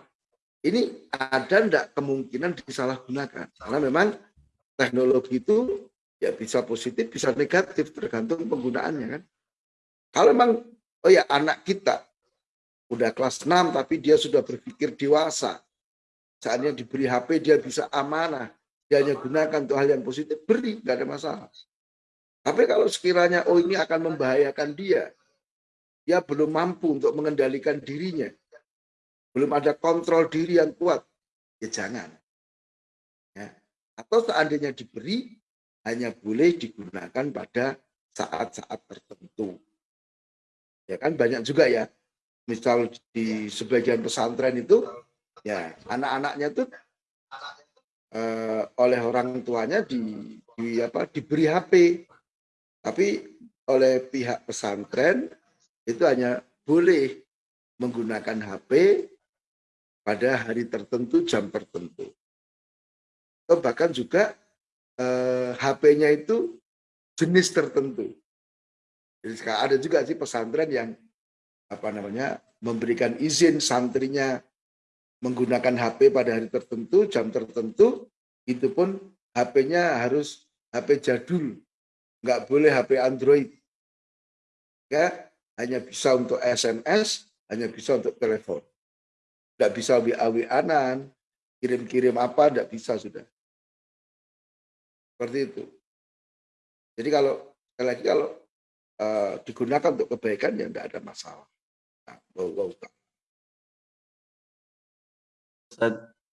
S1: Ini ada enggak kemungkinan disalahgunakan. Karena memang teknologi itu ya bisa positif, bisa negatif, tergantung penggunaannya kan. Kalau memang, oh ya anak kita udah kelas 6 tapi dia sudah berpikir dewasa. Saatnya diberi HP dia bisa amanah. Dia hanya gunakan untuk hal yang positif, beri, nggak ada masalah. Tapi kalau sekiranya oh ini akan membahayakan dia, dia belum mampu untuk mengendalikan dirinya, belum ada kontrol diri yang kuat, ya jangan. Ya. Atau seandainya diberi, hanya boleh digunakan pada saat-saat tertentu. Ya kan banyak juga ya misal di sebagian pesantren itu ya anak-anaknya tuh eh, oleh orang tuanya di, di apa diberi HP tapi oleh pihak pesantren itu hanya boleh menggunakan HP pada hari tertentu jam tertentu. Atau bahkan juga eh, HP-nya itu jenis tertentu. Jadi ada juga sih pesantren yang apa namanya memberikan izin santrinya menggunakan HP pada hari tertentu, jam tertentu, itu pun HP-nya harus HP jadul, nggak boleh HP Android. Ya, hanya bisa untuk SMS, hanya bisa untuk telepon. Nggak bisa WA-WA-an, kirim-kirim apa, nggak bisa sudah. Seperti itu. Jadi kalau sekali lagi kalau uh, digunakan untuk kebaikan ya tidak ada masalah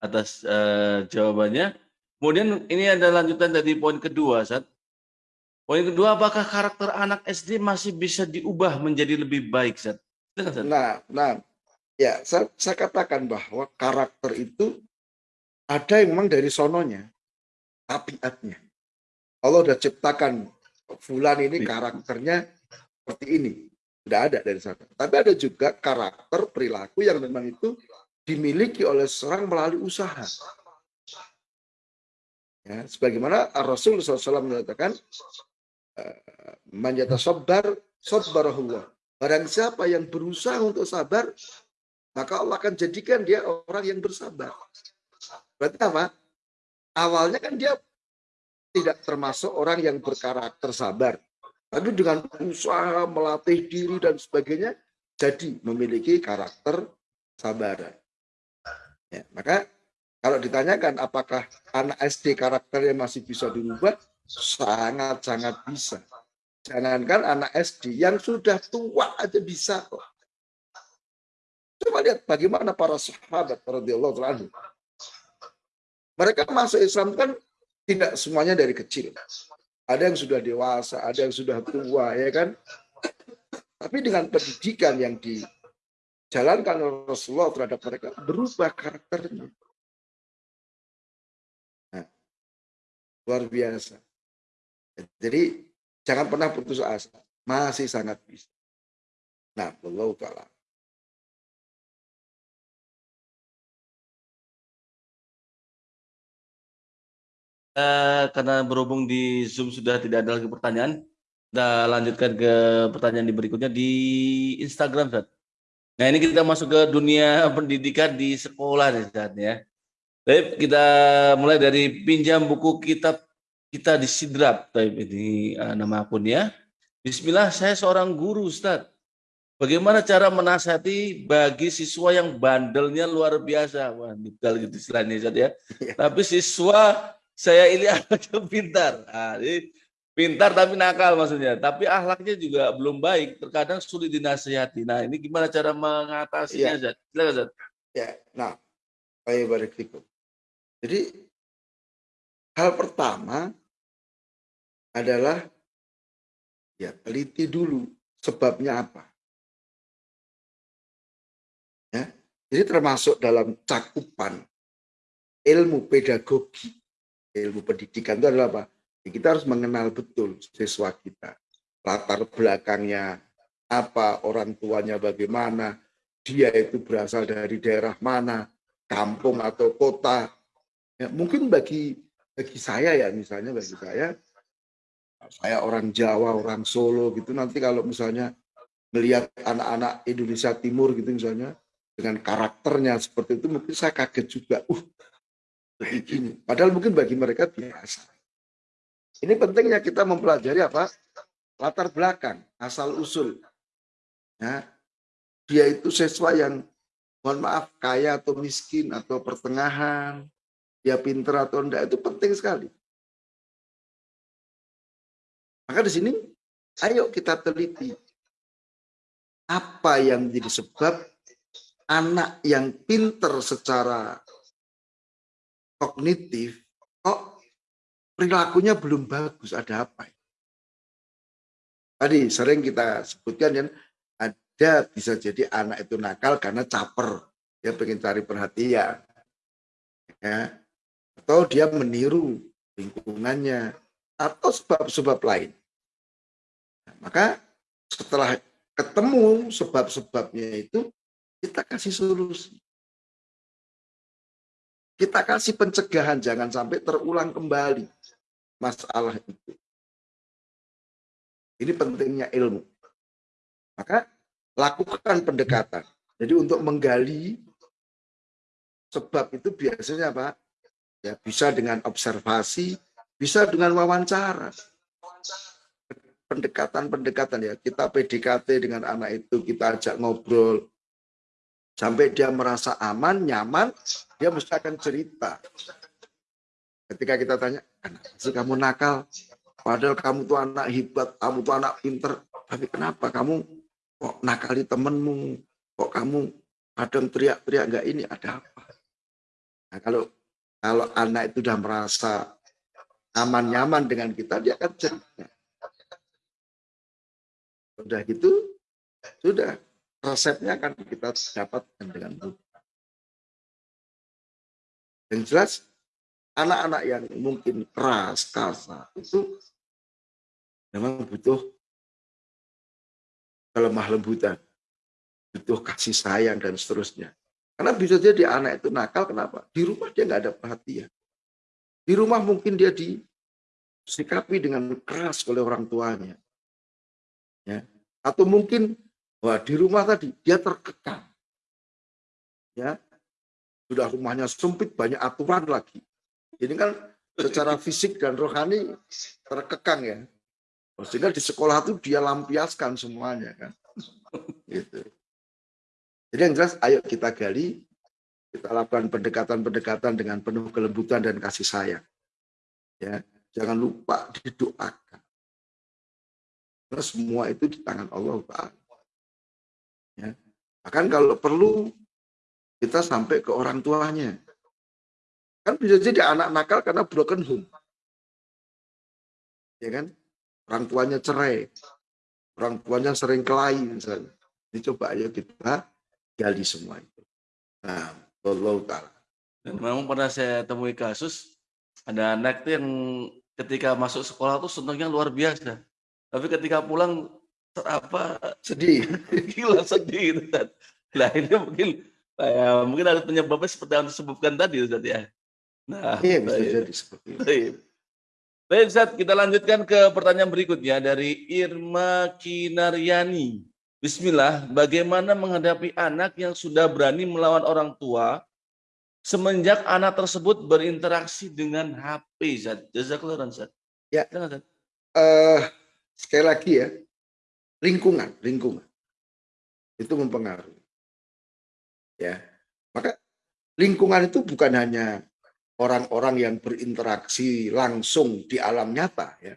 S2: atas uh, jawabannya. Kemudian ini ada lanjutan dari poin kedua, Sat. Poin kedua, apakah karakter anak SD masih bisa diubah menjadi lebih baik, Sat?
S1: Nah, nah, ya saya, saya katakan bahwa karakter itu ada yang memang dari sononya. tabiatnya. Allah sudah ciptakan Fulan ini
S2: Iya.
S1: karakternya seperti ini. Tidak ada dari sana. Tapi ada juga karakter perilaku yang memang itu dimiliki oleh seorang melalui usaha. Ya, sebagaimana Rasul SAW mengatakan, eh, manjata sabar, sabarahullah. Barang siapa yang berusaha untuk sabar, maka Allah akan jadikan dia orang yang bersabar. Berarti apa? Awalnya kan dia tidak termasuk orang yang berkarakter sabar. Tapi dengan usaha melatih diri dan sebagainya, jadi memiliki karakter sabaran. Ya, maka kalau ditanyakan apakah anak SD karakternya masih bisa dirubah, sangat-sangat bisa. Jangankan anak SD yang sudah tua aja bisa kok. Coba lihat bagaimana para sahabat radhiyallahu anhu. Mereka masuk Islam kan tidak semuanya dari kecil. Ada yang sudah dewasa, ada yang sudah tua, ya kan? Tapi dengan pendidikan yang dijalankan oleh Rasulullah terhadap mereka, berubah karakternya. Nah, luar biasa. Jadi jangan pernah putus asa. Masih sangat bisa. Nah, Allah Ta'ala.
S2: Eh, karena berhubung di Zoom sudah tidak ada lagi pertanyaan, kita lanjutkan ke pertanyaan di berikutnya di Instagram, Zat. Nah, ini kita masuk ke dunia (laughs) pendidikan di sekolah Zat, ya. Baik, kita mulai dari pinjam buku kitab kita di Sidrap. Baik, ini eh, nama akunnya. Bismillah, saya seorang guru, Ustaz. Bagaimana cara menasihati bagi siswa yang bandelnya luar biasa? Wah, detail gitu istilahnya, Ustaz, ya.
S1: Iya.
S2: Tapi siswa saya ini (laughs) anaknya pintar. Nah, pintar tapi nakal maksudnya. Tapi ahlaknya juga belum baik. Terkadang sulit dinasihati. Nah, ini gimana cara mengatasinya? Silakan, Zat.
S1: Ya, nah, baik barik fikum. Jadi hal pertama adalah ya teliti dulu sebabnya apa. Ya, jadi termasuk dalam cakupan ilmu pedagogi, ilmu pendidikan itu adalah apa? Ya, kita harus mengenal betul siswa kita, latar belakangnya apa, orang tuanya bagaimana, dia itu berasal dari daerah mana, kampung atau kota. Ya, mungkin bagi bagi saya ya misalnya bagi saya saya orang Jawa, orang Solo gitu nanti kalau misalnya melihat anak-anak Indonesia Timur gitu misalnya dengan karakternya seperti itu mungkin saya kaget juga. Uh, begini. Padahal mungkin bagi mereka biasa. Ini pentingnya kita mempelajari apa? Latar belakang, asal usul. Ya, dia itu siswa yang mohon maaf kaya atau miskin atau pertengahan, dia pintar atau enggak itu penting sekali. Maka di sini ayo kita teliti apa yang menjadi sebab anak yang pinter secara kognitif kok perilakunya belum bagus ada apa tadi sering kita sebutkan kan ada bisa jadi anak itu nakal karena caper dia pengen cari perhatian ya. Atau dia meniru lingkungannya atau sebab-sebab lain Nah, maka setelah ketemu sebab-sebabnya itu kita kasih solusi kita kasih pencegahan jangan sampai terulang kembali masalah itu. Ini pentingnya ilmu. Maka lakukan pendekatan. Jadi untuk menggali sebab itu biasanya apa? Ya bisa dengan observasi, bisa dengan wawancara. Pendekatan-pendekatan ya, kita PDKT dengan anak itu, kita ajak ngobrol, sampai dia merasa aman, nyaman, dia mesti akan cerita. Ketika kita tanya, sih kamu nakal? Padahal kamu tuh anak hebat, kamu tuh anak pinter. Tapi kenapa kamu kok nakali temenmu? Kok kamu kadang teriak-teriak nggak ini ada apa? Nah, kalau kalau anak itu sudah merasa aman nyaman dengan kita, dia akan cerita. Sudah gitu, sudah resepnya akan kita dapatkan dengan mudah. Yang jelas anak-anak yang mungkin keras, kasar, itu memang butuh kelemah lembutan, butuh kasih sayang dan seterusnya. Karena bisa jadi anak itu nakal, kenapa? Di rumah dia nggak ada perhatian. Di rumah mungkin dia disikapi dengan keras oleh orang tuanya. Ya. Atau mungkin wah di rumah tadi dia terkekang. Ya. Sudah rumahnya sempit, banyak aturan lagi. Ini kan secara fisik dan rohani terkekang ya. Sehingga di sekolah itu dia lampiaskan semuanya kan. Gitu. Jadi yang jelas ayo kita gali, kita lakukan pendekatan-pendekatan dengan penuh kelembutan dan kasih sayang. Ya, jangan lupa didoakan. Karena semua itu di tangan Allah Taala. Ya. Bahkan kalau perlu kita sampai ke orang tuanya. Kan bisa jadi anak nakal karena broken home. Ya kan? Orang tuanya cerai. Orang tuanya sering kelahi misalnya. Ini coba ayo kita gali semua itu. Nah, Allah Ta'ala.
S2: Dan memang pernah saya temui kasus, ada anak yang ketika masuk sekolah tuh senangnya luar biasa. Tapi ketika pulang apa
S1: sedih, (laughs)
S2: gila sedih gitu kan. Nah ini mungkin ya, mungkin ada penyebabnya seperti yang disebutkan tadi Ustaz ya.
S1: Nah, iya bisa baik. jadi seperti itu. Baik.
S2: Baik Ustaz, kita lanjutkan ke pertanyaan berikutnya dari Irma Kinaryani. Bismillah, bagaimana menghadapi anak yang sudah berani melawan orang tua semenjak anak tersebut berinteraksi dengan HP, Zat? Jazakallah, Zat.
S1: Ya, Zat. Uh, sekali lagi ya, lingkungan, lingkungan. Itu mempengaruhi. Ya, maka lingkungan itu bukan hanya orang-orang yang berinteraksi langsung di alam nyata ya.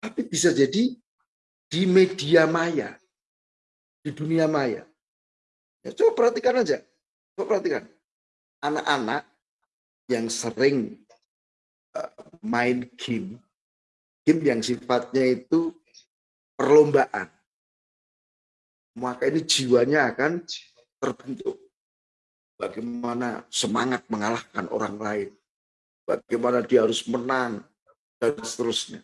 S1: Tapi bisa jadi di media maya di dunia maya. Ya, coba perhatikan aja. Coba perhatikan. Anak-anak yang sering uh, main game, game yang sifatnya itu perlombaan. Maka ini jiwanya akan terbentuk. Bagaimana semangat mengalahkan orang lain. Bagaimana dia harus menang dan seterusnya.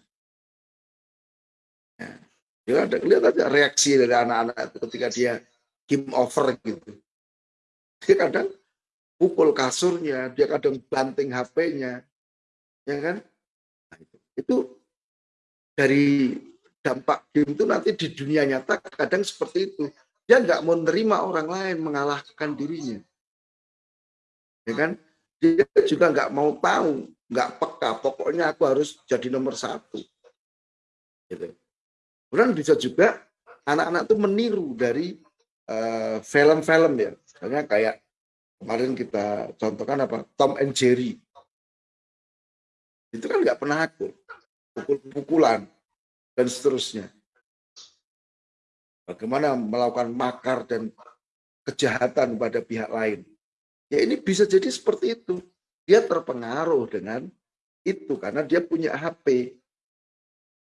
S1: Ya. Ya ada lihat aja reaksi dari anak-anak ketika dia game over gitu. Dia kadang pukul kasurnya, dia kadang banting HP-nya, ya kan? Nah, itu dari dampak game itu nanti di dunia nyata kadang seperti itu. Dia nggak mau menerima orang lain mengalahkan dirinya, ya kan? Dia juga nggak mau tahu, nggak peka. Pokoknya aku harus jadi nomor satu. Gitu. Kemudian bisa juga anak-anak itu meniru dari eh, film-film uh, ya. Misalnya kayak kemarin kita contohkan apa Tom and Jerry. Itu kan nggak pernah aku pukul-pukulan dan seterusnya. Bagaimana melakukan makar dan kejahatan pada pihak lain. Ya ini bisa jadi seperti itu. Dia terpengaruh dengan itu karena dia punya HP.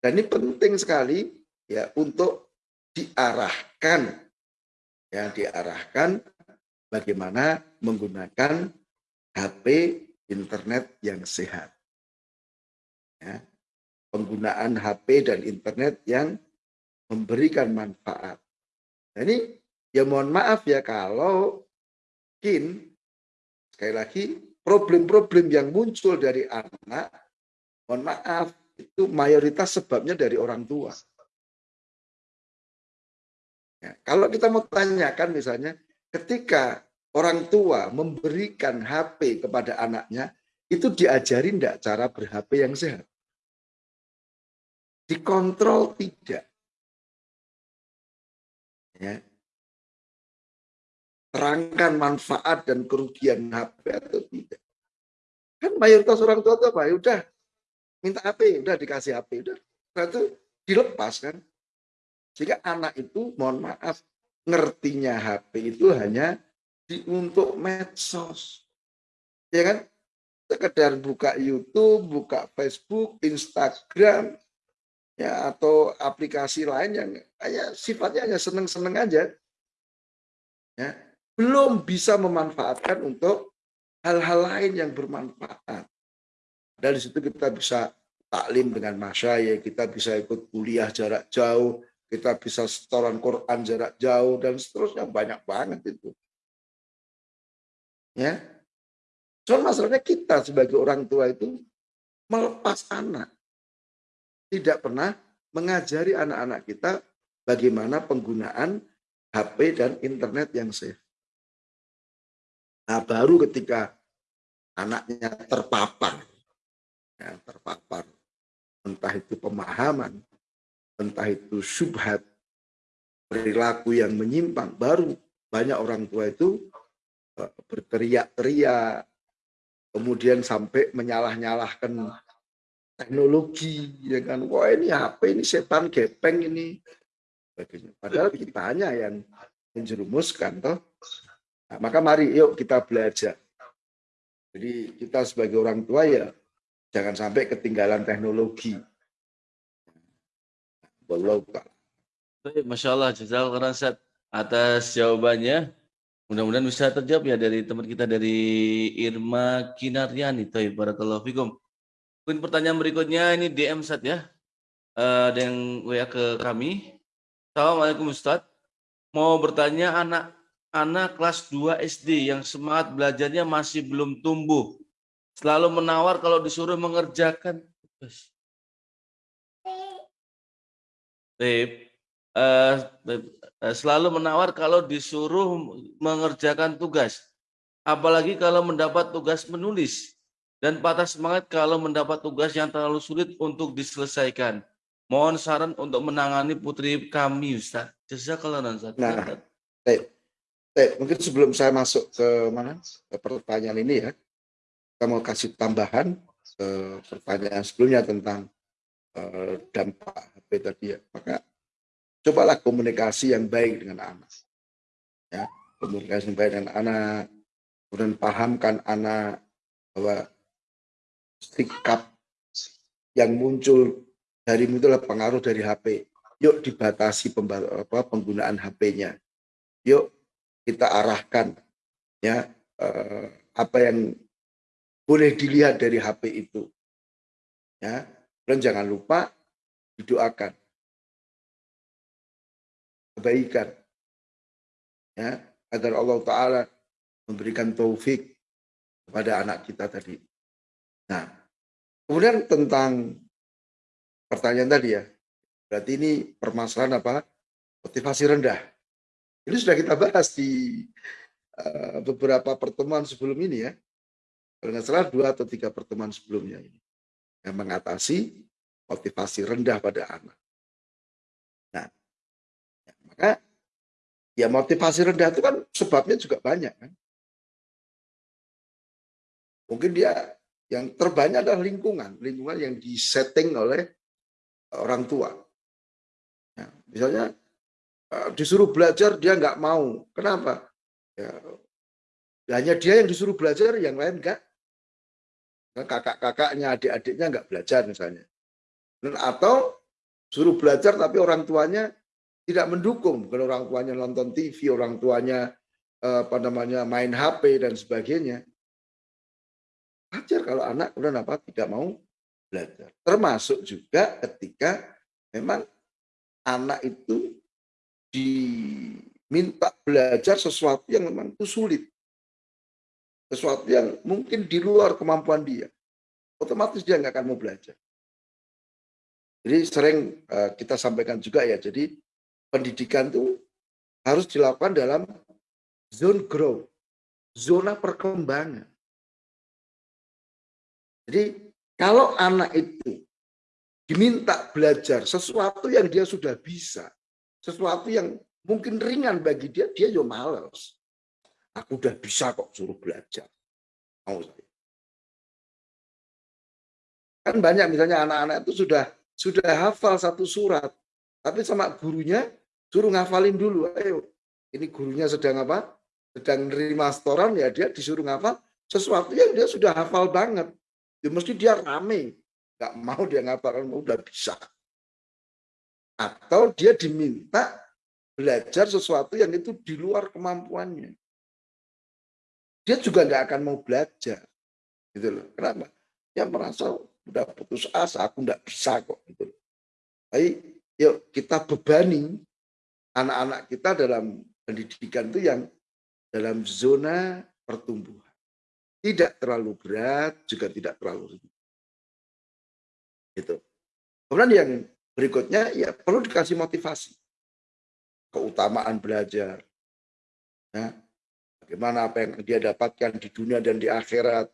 S1: Dan ini penting sekali ya untuk diarahkan ya diarahkan bagaimana menggunakan HP internet yang sehat. Ya, penggunaan HP dan internet yang memberikan manfaat. Nah, ini ya mohon maaf ya kalau mungkin sekali lagi problem-problem yang muncul dari anak, mohon maaf itu mayoritas sebabnya dari orang tua. Ya, kalau kita mau tanyakan misalnya, ketika orang tua memberikan HP kepada anaknya, itu diajarin enggak cara ber-HP yang sehat? Dikontrol tidak. Ya. Terangkan manfaat dan kerugian HP atau tidak. Kan mayoritas orang tua itu apa? Ya udah, minta HP, udah dikasih HP, udah. Itu dilepas kan. Sehingga anak itu, mohon maaf, ngertinya HP itu hanya di, untuk medsos. Ya kan? Sekedar buka YouTube, buka Facebook, Instagram, ya atau aplikasi lain yang hanya sifatnya hanya seneng-seneng aja. Ya, belum bisa memanfaatkan untuk hal-hal lain yang bermanfaat. dari situ kita bisa taklim dengan masyayikh, kita bisa ikut kuliah jarak jauh, kita bisa setoran Quran jarak jauh dan seterusnya banyak banget itu. Ya. Cuma masalahnya kita sebagai orang tua itu melepas anak. Tidak pernah mengajari anak-anak kita bagaimana penggunaan HP dan internet yang safe. Nah, baru ketika anaknya terpapar, ya, terpapar, entah itu pemahaman, entah itu syubhat, perilaku yang menyimpang, baru banyak orang tua itu eh, berteriak-teriak, kemudian sampai menyalah-nyalahkan teknologi, ya kan? Wah ini HP ini setan gepeng ini, Padahal kita hanya yang menjerumuskan, toh. Nah, maka mari yuk kita belajar. Jadi kita sebagai orang tua ya jangan sampai ketinggalan teknologi.
S2: Wallahu Baik, Masya Allah, jazakallah khairan atas jawabannya. Mudah-mudahan bisa terjawab ya dari teman kita dari Irma Kinaryani. Taib, barakallahu fikum. Mungkin pertanyaan berikutnya ini DM Sat ya. Uh, ada yang WA ke kami. Assalamualaikum Ustadz. Mau bertanya anak anak kelas 2 SD yang semangat belajarnya masih belum tumbuh. Selalu menawar kalau disuruh mengerjakan tugas. Tip. Uh, selalu menawar kalau disuruh mengerjakan tugas. Apalagi kalau mendapat tugas menulis. Dan patah semangat kalau mendapat tugas yang terlalu sulit untuk diselesaikan. Mohon saran untuk menangani putri kami, Ustaz. Jazakallah Ustaz.
S1: Nah, baik. baik. Mungkin sebelum saya masuk ke mana ke pertanyaan ini ya, kita mau kasih tambahan ke pertanyaan sebelumnya tentang uh, dampak HP tadi ya. Maka cobalah komunikasi yang baik dengan anak. Ya, komunikasi yang baik dengan anak, kemudian pahamkan anak bahwa sikap yang muncul dari itulah pengaruh dari HP. Yuk dibatasi penggunaan HP-nya. Yuk kita arahkan ya eh, apa yang boleh dilihat dari HP itu. Ya, dan jangan lupa didoakan kebaikan ya agar Allah taala memberikan taufik kepada anak kita tadi. Nah, kemudian tentang pertanyaan tadi ya. Berarti ini permasalahan apa? Motivasi rendah. Ini sudah kita bahas di uh, beberapa pertemuan sebelum ini ya. Kalau nggak salah dua atau tiga pertemuan sebelumnya ini. Yang mengatasi motivasi rendah pada anak. Nah, maka ya motivasi rendah itu kan sebabnya juga banyak kan. Mungkin dia yang terbanyak adalah lingkungan, lingkungan yang disetting oleh orang tua. Ya, misalnya eh, disuruh belajar dia nggak mau. Kenapa? Ya, hanya dia yang disuruh belajar, yang lain enggak. Nah, kakak-kakaknya, adik-adiknya nggak belajar misalnya. Dan atau suruh belajar tapi orang tuanya tidak mendukung. Bukan orang tuanya nonton TV, orang tuanya eh, apa namanya main HP dan sebagainya. Wajar kalau anak kemudian apa tidak mau belajar. Termasuk juga ketika memang anak itu diminta belajar sesuatu yang memang itu sulit. Sesuatu yang mungkin di luar kemampuan dia. Otomatis dia nggak akan mau belajar. Jadi sering uh, kita sampaikan juga ya, jadi pendidikan itu harus dilakukan dalam zone growth, zona perkembangan. Jadi kalau anak itu diminta belajar sesuatu yang dia sudah bisa, sesuatu yang mungkin ringan bagi dia, dia juga males. Aku udah bisa kok suruh belajar. Mau saya. Kan banyak misalnya anak-anak itu sudah sudah hafal satu surat, tapi sama gurunya suruh ngafalin dulu. Ayo, ini gurunya sedang apa? Sedang nerima setoran ya dia disuruh ngafal sesuatu yang dia sudah hafal banget. Ya mesti dia rame. Gak mau dia ngapalkan, udah bisa. Atau dia diminta belajar sesuatu yang itu di luar kemampuannya. Dia juga nggak akan mau belajar. Gitu loh. Kenapa? dia merasa udah putus asa, aku nggak bisa kok gitu. Tapi yuk kita bebani anak-anak kita dalam pendidikan itu yang dalam zona pertumbuhan. Tidak terlalu berat, juga tidak terlalu ringan. Itu. Kemudian yang berikutnya ya perlu dikasih motivasi. Keutamaan belajar. Ya. Bagaimana apa yang dia dapatkan di dunia dan di akhirat.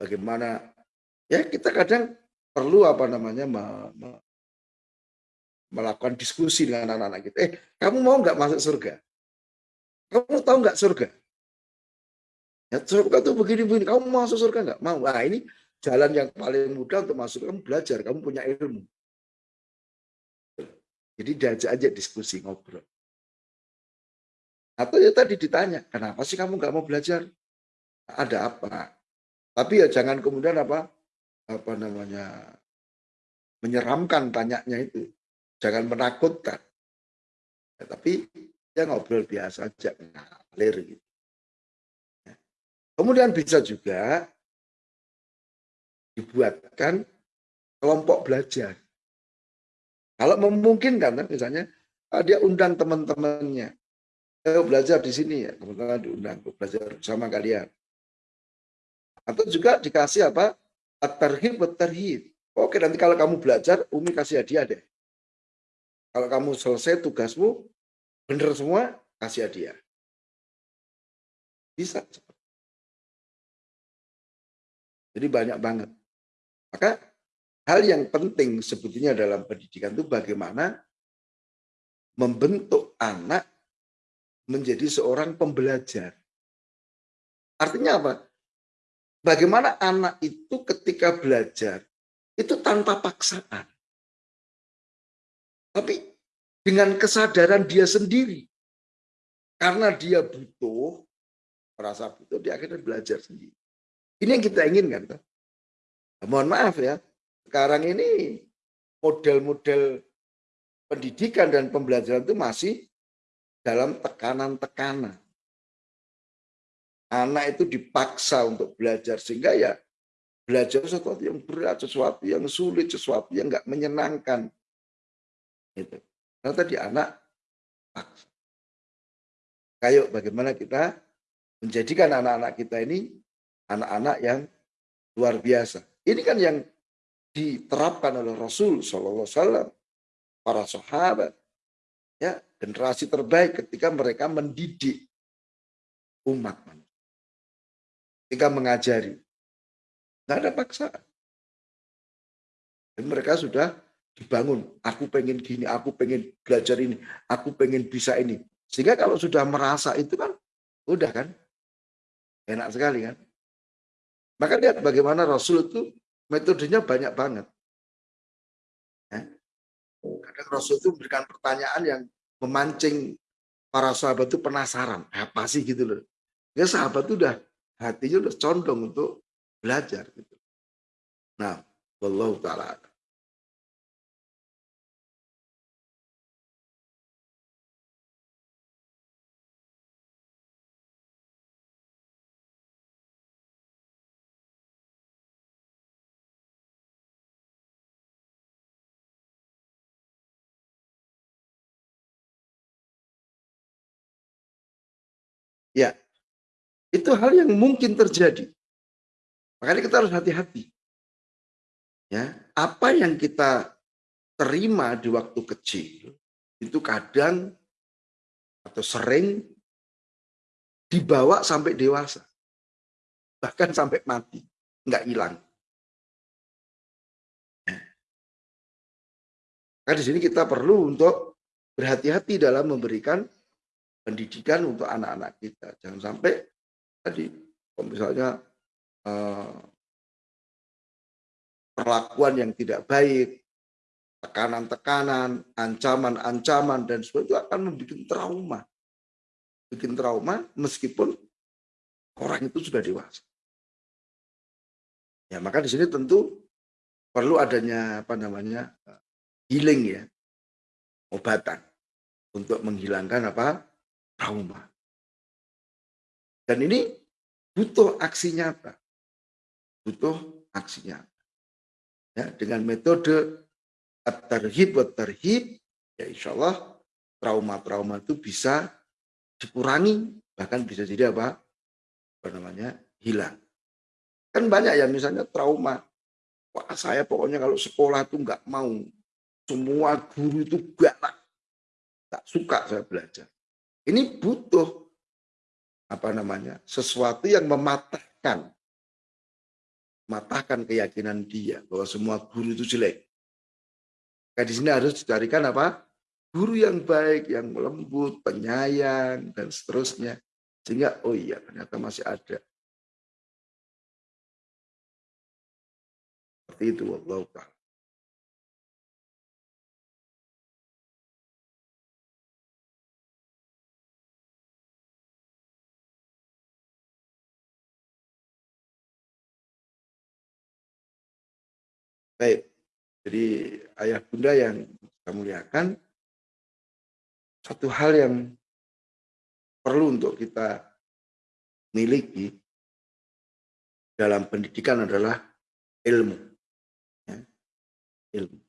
S1: Bagaimana ya kita kadang perlu apa namanya melakukan diskusi dengan anak-anak kita. Eh, kamu mau nggak masuk surga? Kamu tahu nggak surga? Ya, surga itu begini-begini. Kamu mau masuk surga nggak? Mau. Nah, ini jalan yang paling mudah untuk masuk. Kamu belajar, kamu punya ilmu. Jadi diajak aja diskusi, ngobrol. Atau ya tadi ditanya, kenapa sih kamu nggak mau belajar? Ada apa? Tapi ya jangan kemudian apa apa namanya menyeramkan tanyanya itu. Jangan menakutkan. Ya, tapi ya ngobrol biasa aja, ngalir gitu. Kemudian bisa juga dibuatkan kelompok belajar. Kalau memungkinkan, misalnya ah, dia undang teman-temannya, eh, belajar di sini ya, teman-teman diundang belajar bersama kalian. Atau juga dikasih apa? At-tarhib, at-tarhib. Oke, nanti kalau kamu belajar, Umi kasih hadiah deh. Kalau kamu selesai tugasmu, benar semua, kasih hadiah. Bisa. Jadi banyak banget. Maka hal yang penting sebetulnya dalam pendidikan itu bagaimana membentuk anak menjadi seorang pembelajar. Artinya apa? Bagaimana anak itu ketika belajar itu tanpa paksaan. Tapi dengan kesadaran dia sendiri. Karena dia butuh, merasa butuh, dia akhirnya belajar sendiri. Ini yang kita inginkan. Nah, mohon maaf ya, sekarang ini model-model pendidikan dan pembelajaran itu masih dalam tekanan-tekanan. Anak itu dipaksa untuk belajar sehingga ya belajar sesuatu yang berat, sesuatu yang sulit, sesuatu yang nggak menyenangkan. Itu. Karena tadi anak paksa. Kayak bagaimana kita menjadikan anak-anak kita ini anak-anak yang luar biasa. Ini kan yang diterapkan oleh Rasul Shallallahu Alaihi Wasallam, para sahabat, ya generasi terbaik ketika mereka mendidik umat manusia, ketika mengajari, nggak ada paksaan. Dan mereka sudah dibangun. Aku pengen gini, aku pengen belajar ini, aku pengen bisa ini. Sehingga kalau sudah merasa itu kan, udah kan, enak sekali kan. Maka lihat bagaimana Rasul itu metodenya banyak banget. Ya. Kadang Rasul itu memberikan pertanyaan yang memancing para sahabat itu penasaran. Apa sih gitu loh. Ya sahabat itu udah hatinya udah condong untuk belajar gitu. Nah, Wallahu ta'ala itu hal yang mungkin terjadi. Makanya kita harus hati-hati. Ya, apa yang kita terima di waktu kecil itu kadang atau sering dibawa sampai dewasa. Bahkan sampai mati, nggak hilang. Nah, di sini kita perlu untuk berhati-hati dalam memberikan pendidikan untuk anak-anak kita. Jangan sampai tadi misalnya eh, perlakuan yang tidak baik, tekanan-tekanan, ancaman-ancaman dan sebagainya itu akan membuat trauma. Bikin trauma meskipun orang itu sudah dewasa. Ya, maka di sini tentu perlu adanya apa namanya healing ya, obatan untuk menghilangkan apa trauma. Dan ini butuh aksi nyata. Butuh aksinya. Ya, dengan metode at-tarhib wa tarhib, ya insya Allah trauma-trauma itu bisa dikurangi, bahkan bisa jadi apa? Apa namanya? hilang. Kan banyak ya misalnya trauma. Wah saya pokoknya kalau sekolah itu nggak mau. Semua guru itu galak. Tak suka saya belajar. Ini butuh apa namanya sesuatu yang mematahkan matahkan keyakinan dia bahwa semua guru itu jelek. Nah, di sini harus dicarikan apa? Guru yang baik, yang lembut, penyayang, dan seterusnya. Sehingga, oh iya, ternyata masih ada. Seperti itu, Allah Baik, jadi ayah bunda yang kita muliakan, satu hal yang perlu untuk kita miliki dalam pendidikan adalah ilmu. Ya, ilmu.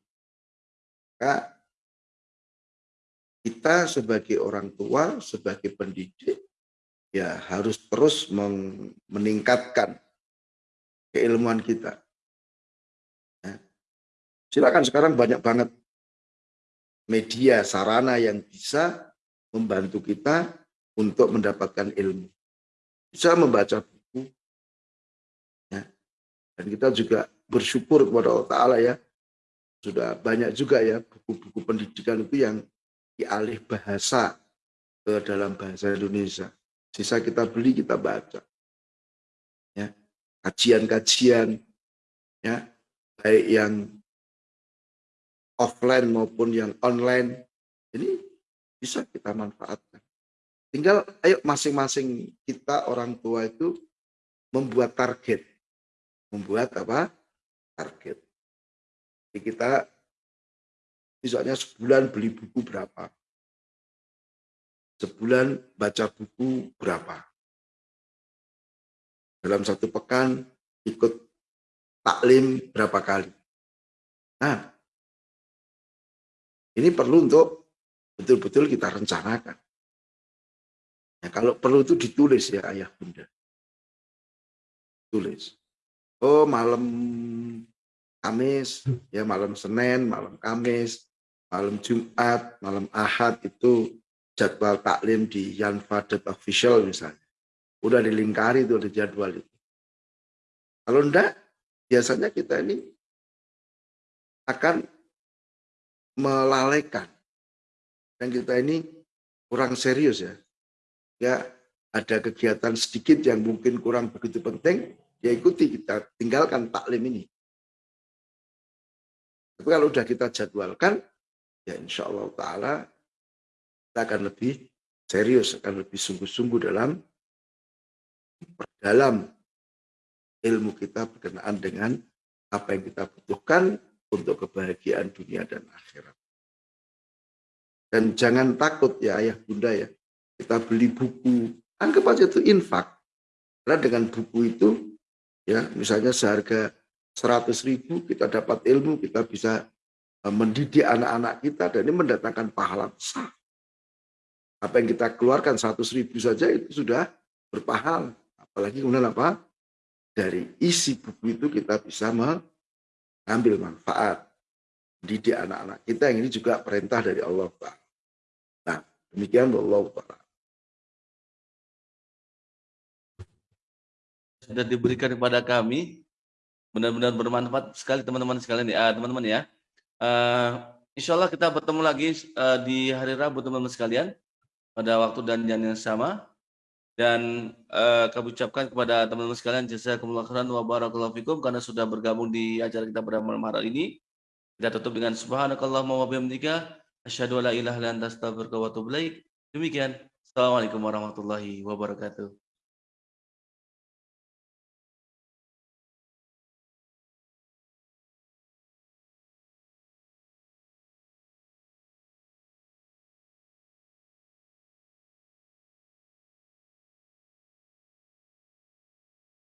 S1: Maka kita sebagai orang tua, sebagai pendidik, ya harus terus meningkatkan keilmuan kita Silakan sekarang banyak banget media sarana yang bisa membantu kita untuk mendapatkan ilmu. Bisa membaca buku. Ya. Dan kita juga bersyukur kepada Allah Ta'ala ya. Sudah banyak juga ya buku-buku pendidikan itu yang dialih bahasa ke dalam bahasa Indonesia. Sisa kita beli, kita baca. Ya. Kajian-kajian ya baik yang offline maupun yang online ini bisa kita manfaatkan. Tinggal ayo masing-masing kita orang tua itu membuat target. Membuat apa? Target. Jadi kita misalnya sebulan beli buku berapa? Sebulan baca buku berapa? Dalam satu pekan ikut taklim berapa kali? Nah, ini perlu untuk betul-betul kita rencanakan. Ya, kalau perlu itu ditulis ya ayah bunda. Tulis. Oh malam Kamis, ya malam Senin, malam Kamis, malam Jumat, malam Ahad itu jadwal taklim di Yan Fadet Official misalnya. Udah dilingkari itu ada jadwal itu. Kalau enggak, biasanya kita ini akan melalaikan. Dan kita ini kurang serius ya. Ya ada kegiatan sedikit yang mungkin kurang begitu penting, ya ikuti kita tinggalkan taklim ini. Tapi kalau sudah kita jadwalkan, ya insya Allah Ta'ala kita akan lebih serius, akan lebih sungguh-sungguh dalam dalam ilmu kita berkenaan dengan apa yang kita butuhkan untuk kebahagiaan dunia dan akhirat. Dan jangan takut ya ayah bunda ya, kita beli buku, anggap aja itu infak. Karena dengan buku itu, ya misalnya seharga 100 ribu kita dapat ilmu, kita bisa eh, mendidik anak-anak kita dan ini mendatangkan pahala besar. Apa yang kita keluarkan 100 ribu saja itu sudah berpahala. Apalagi kemudian apa? Dari isi buku itu kita bisa ambil manfaat didik anak-anak kita yang ini juga perintah dari Allah Ta'ala. Nah, demikian Allah Ta'ala.
S2: Sudah diberikan kepada kami, benar-benar bermanfaat sekali teman-teman sekalian ya, teman-teman ya. Uh, insya Allah kita bertemu lagi uh, di hari Rabu teman-teman sekalian pada waktu dan jam yang sama dan uh, kami ucapkan kepada teman-teman sekalian jazakumullah khairan wa barakallahu fikum karena sudah bergabung di acara kita pada malam hari ini. Kita tutup dengan subhanakallahumma wa bihamdika asyhadu an la ilaha illa anta astaghfiruka wa atubu ilaik. Demikian. Assalamualaikum warahmatullahi wabarakatuh.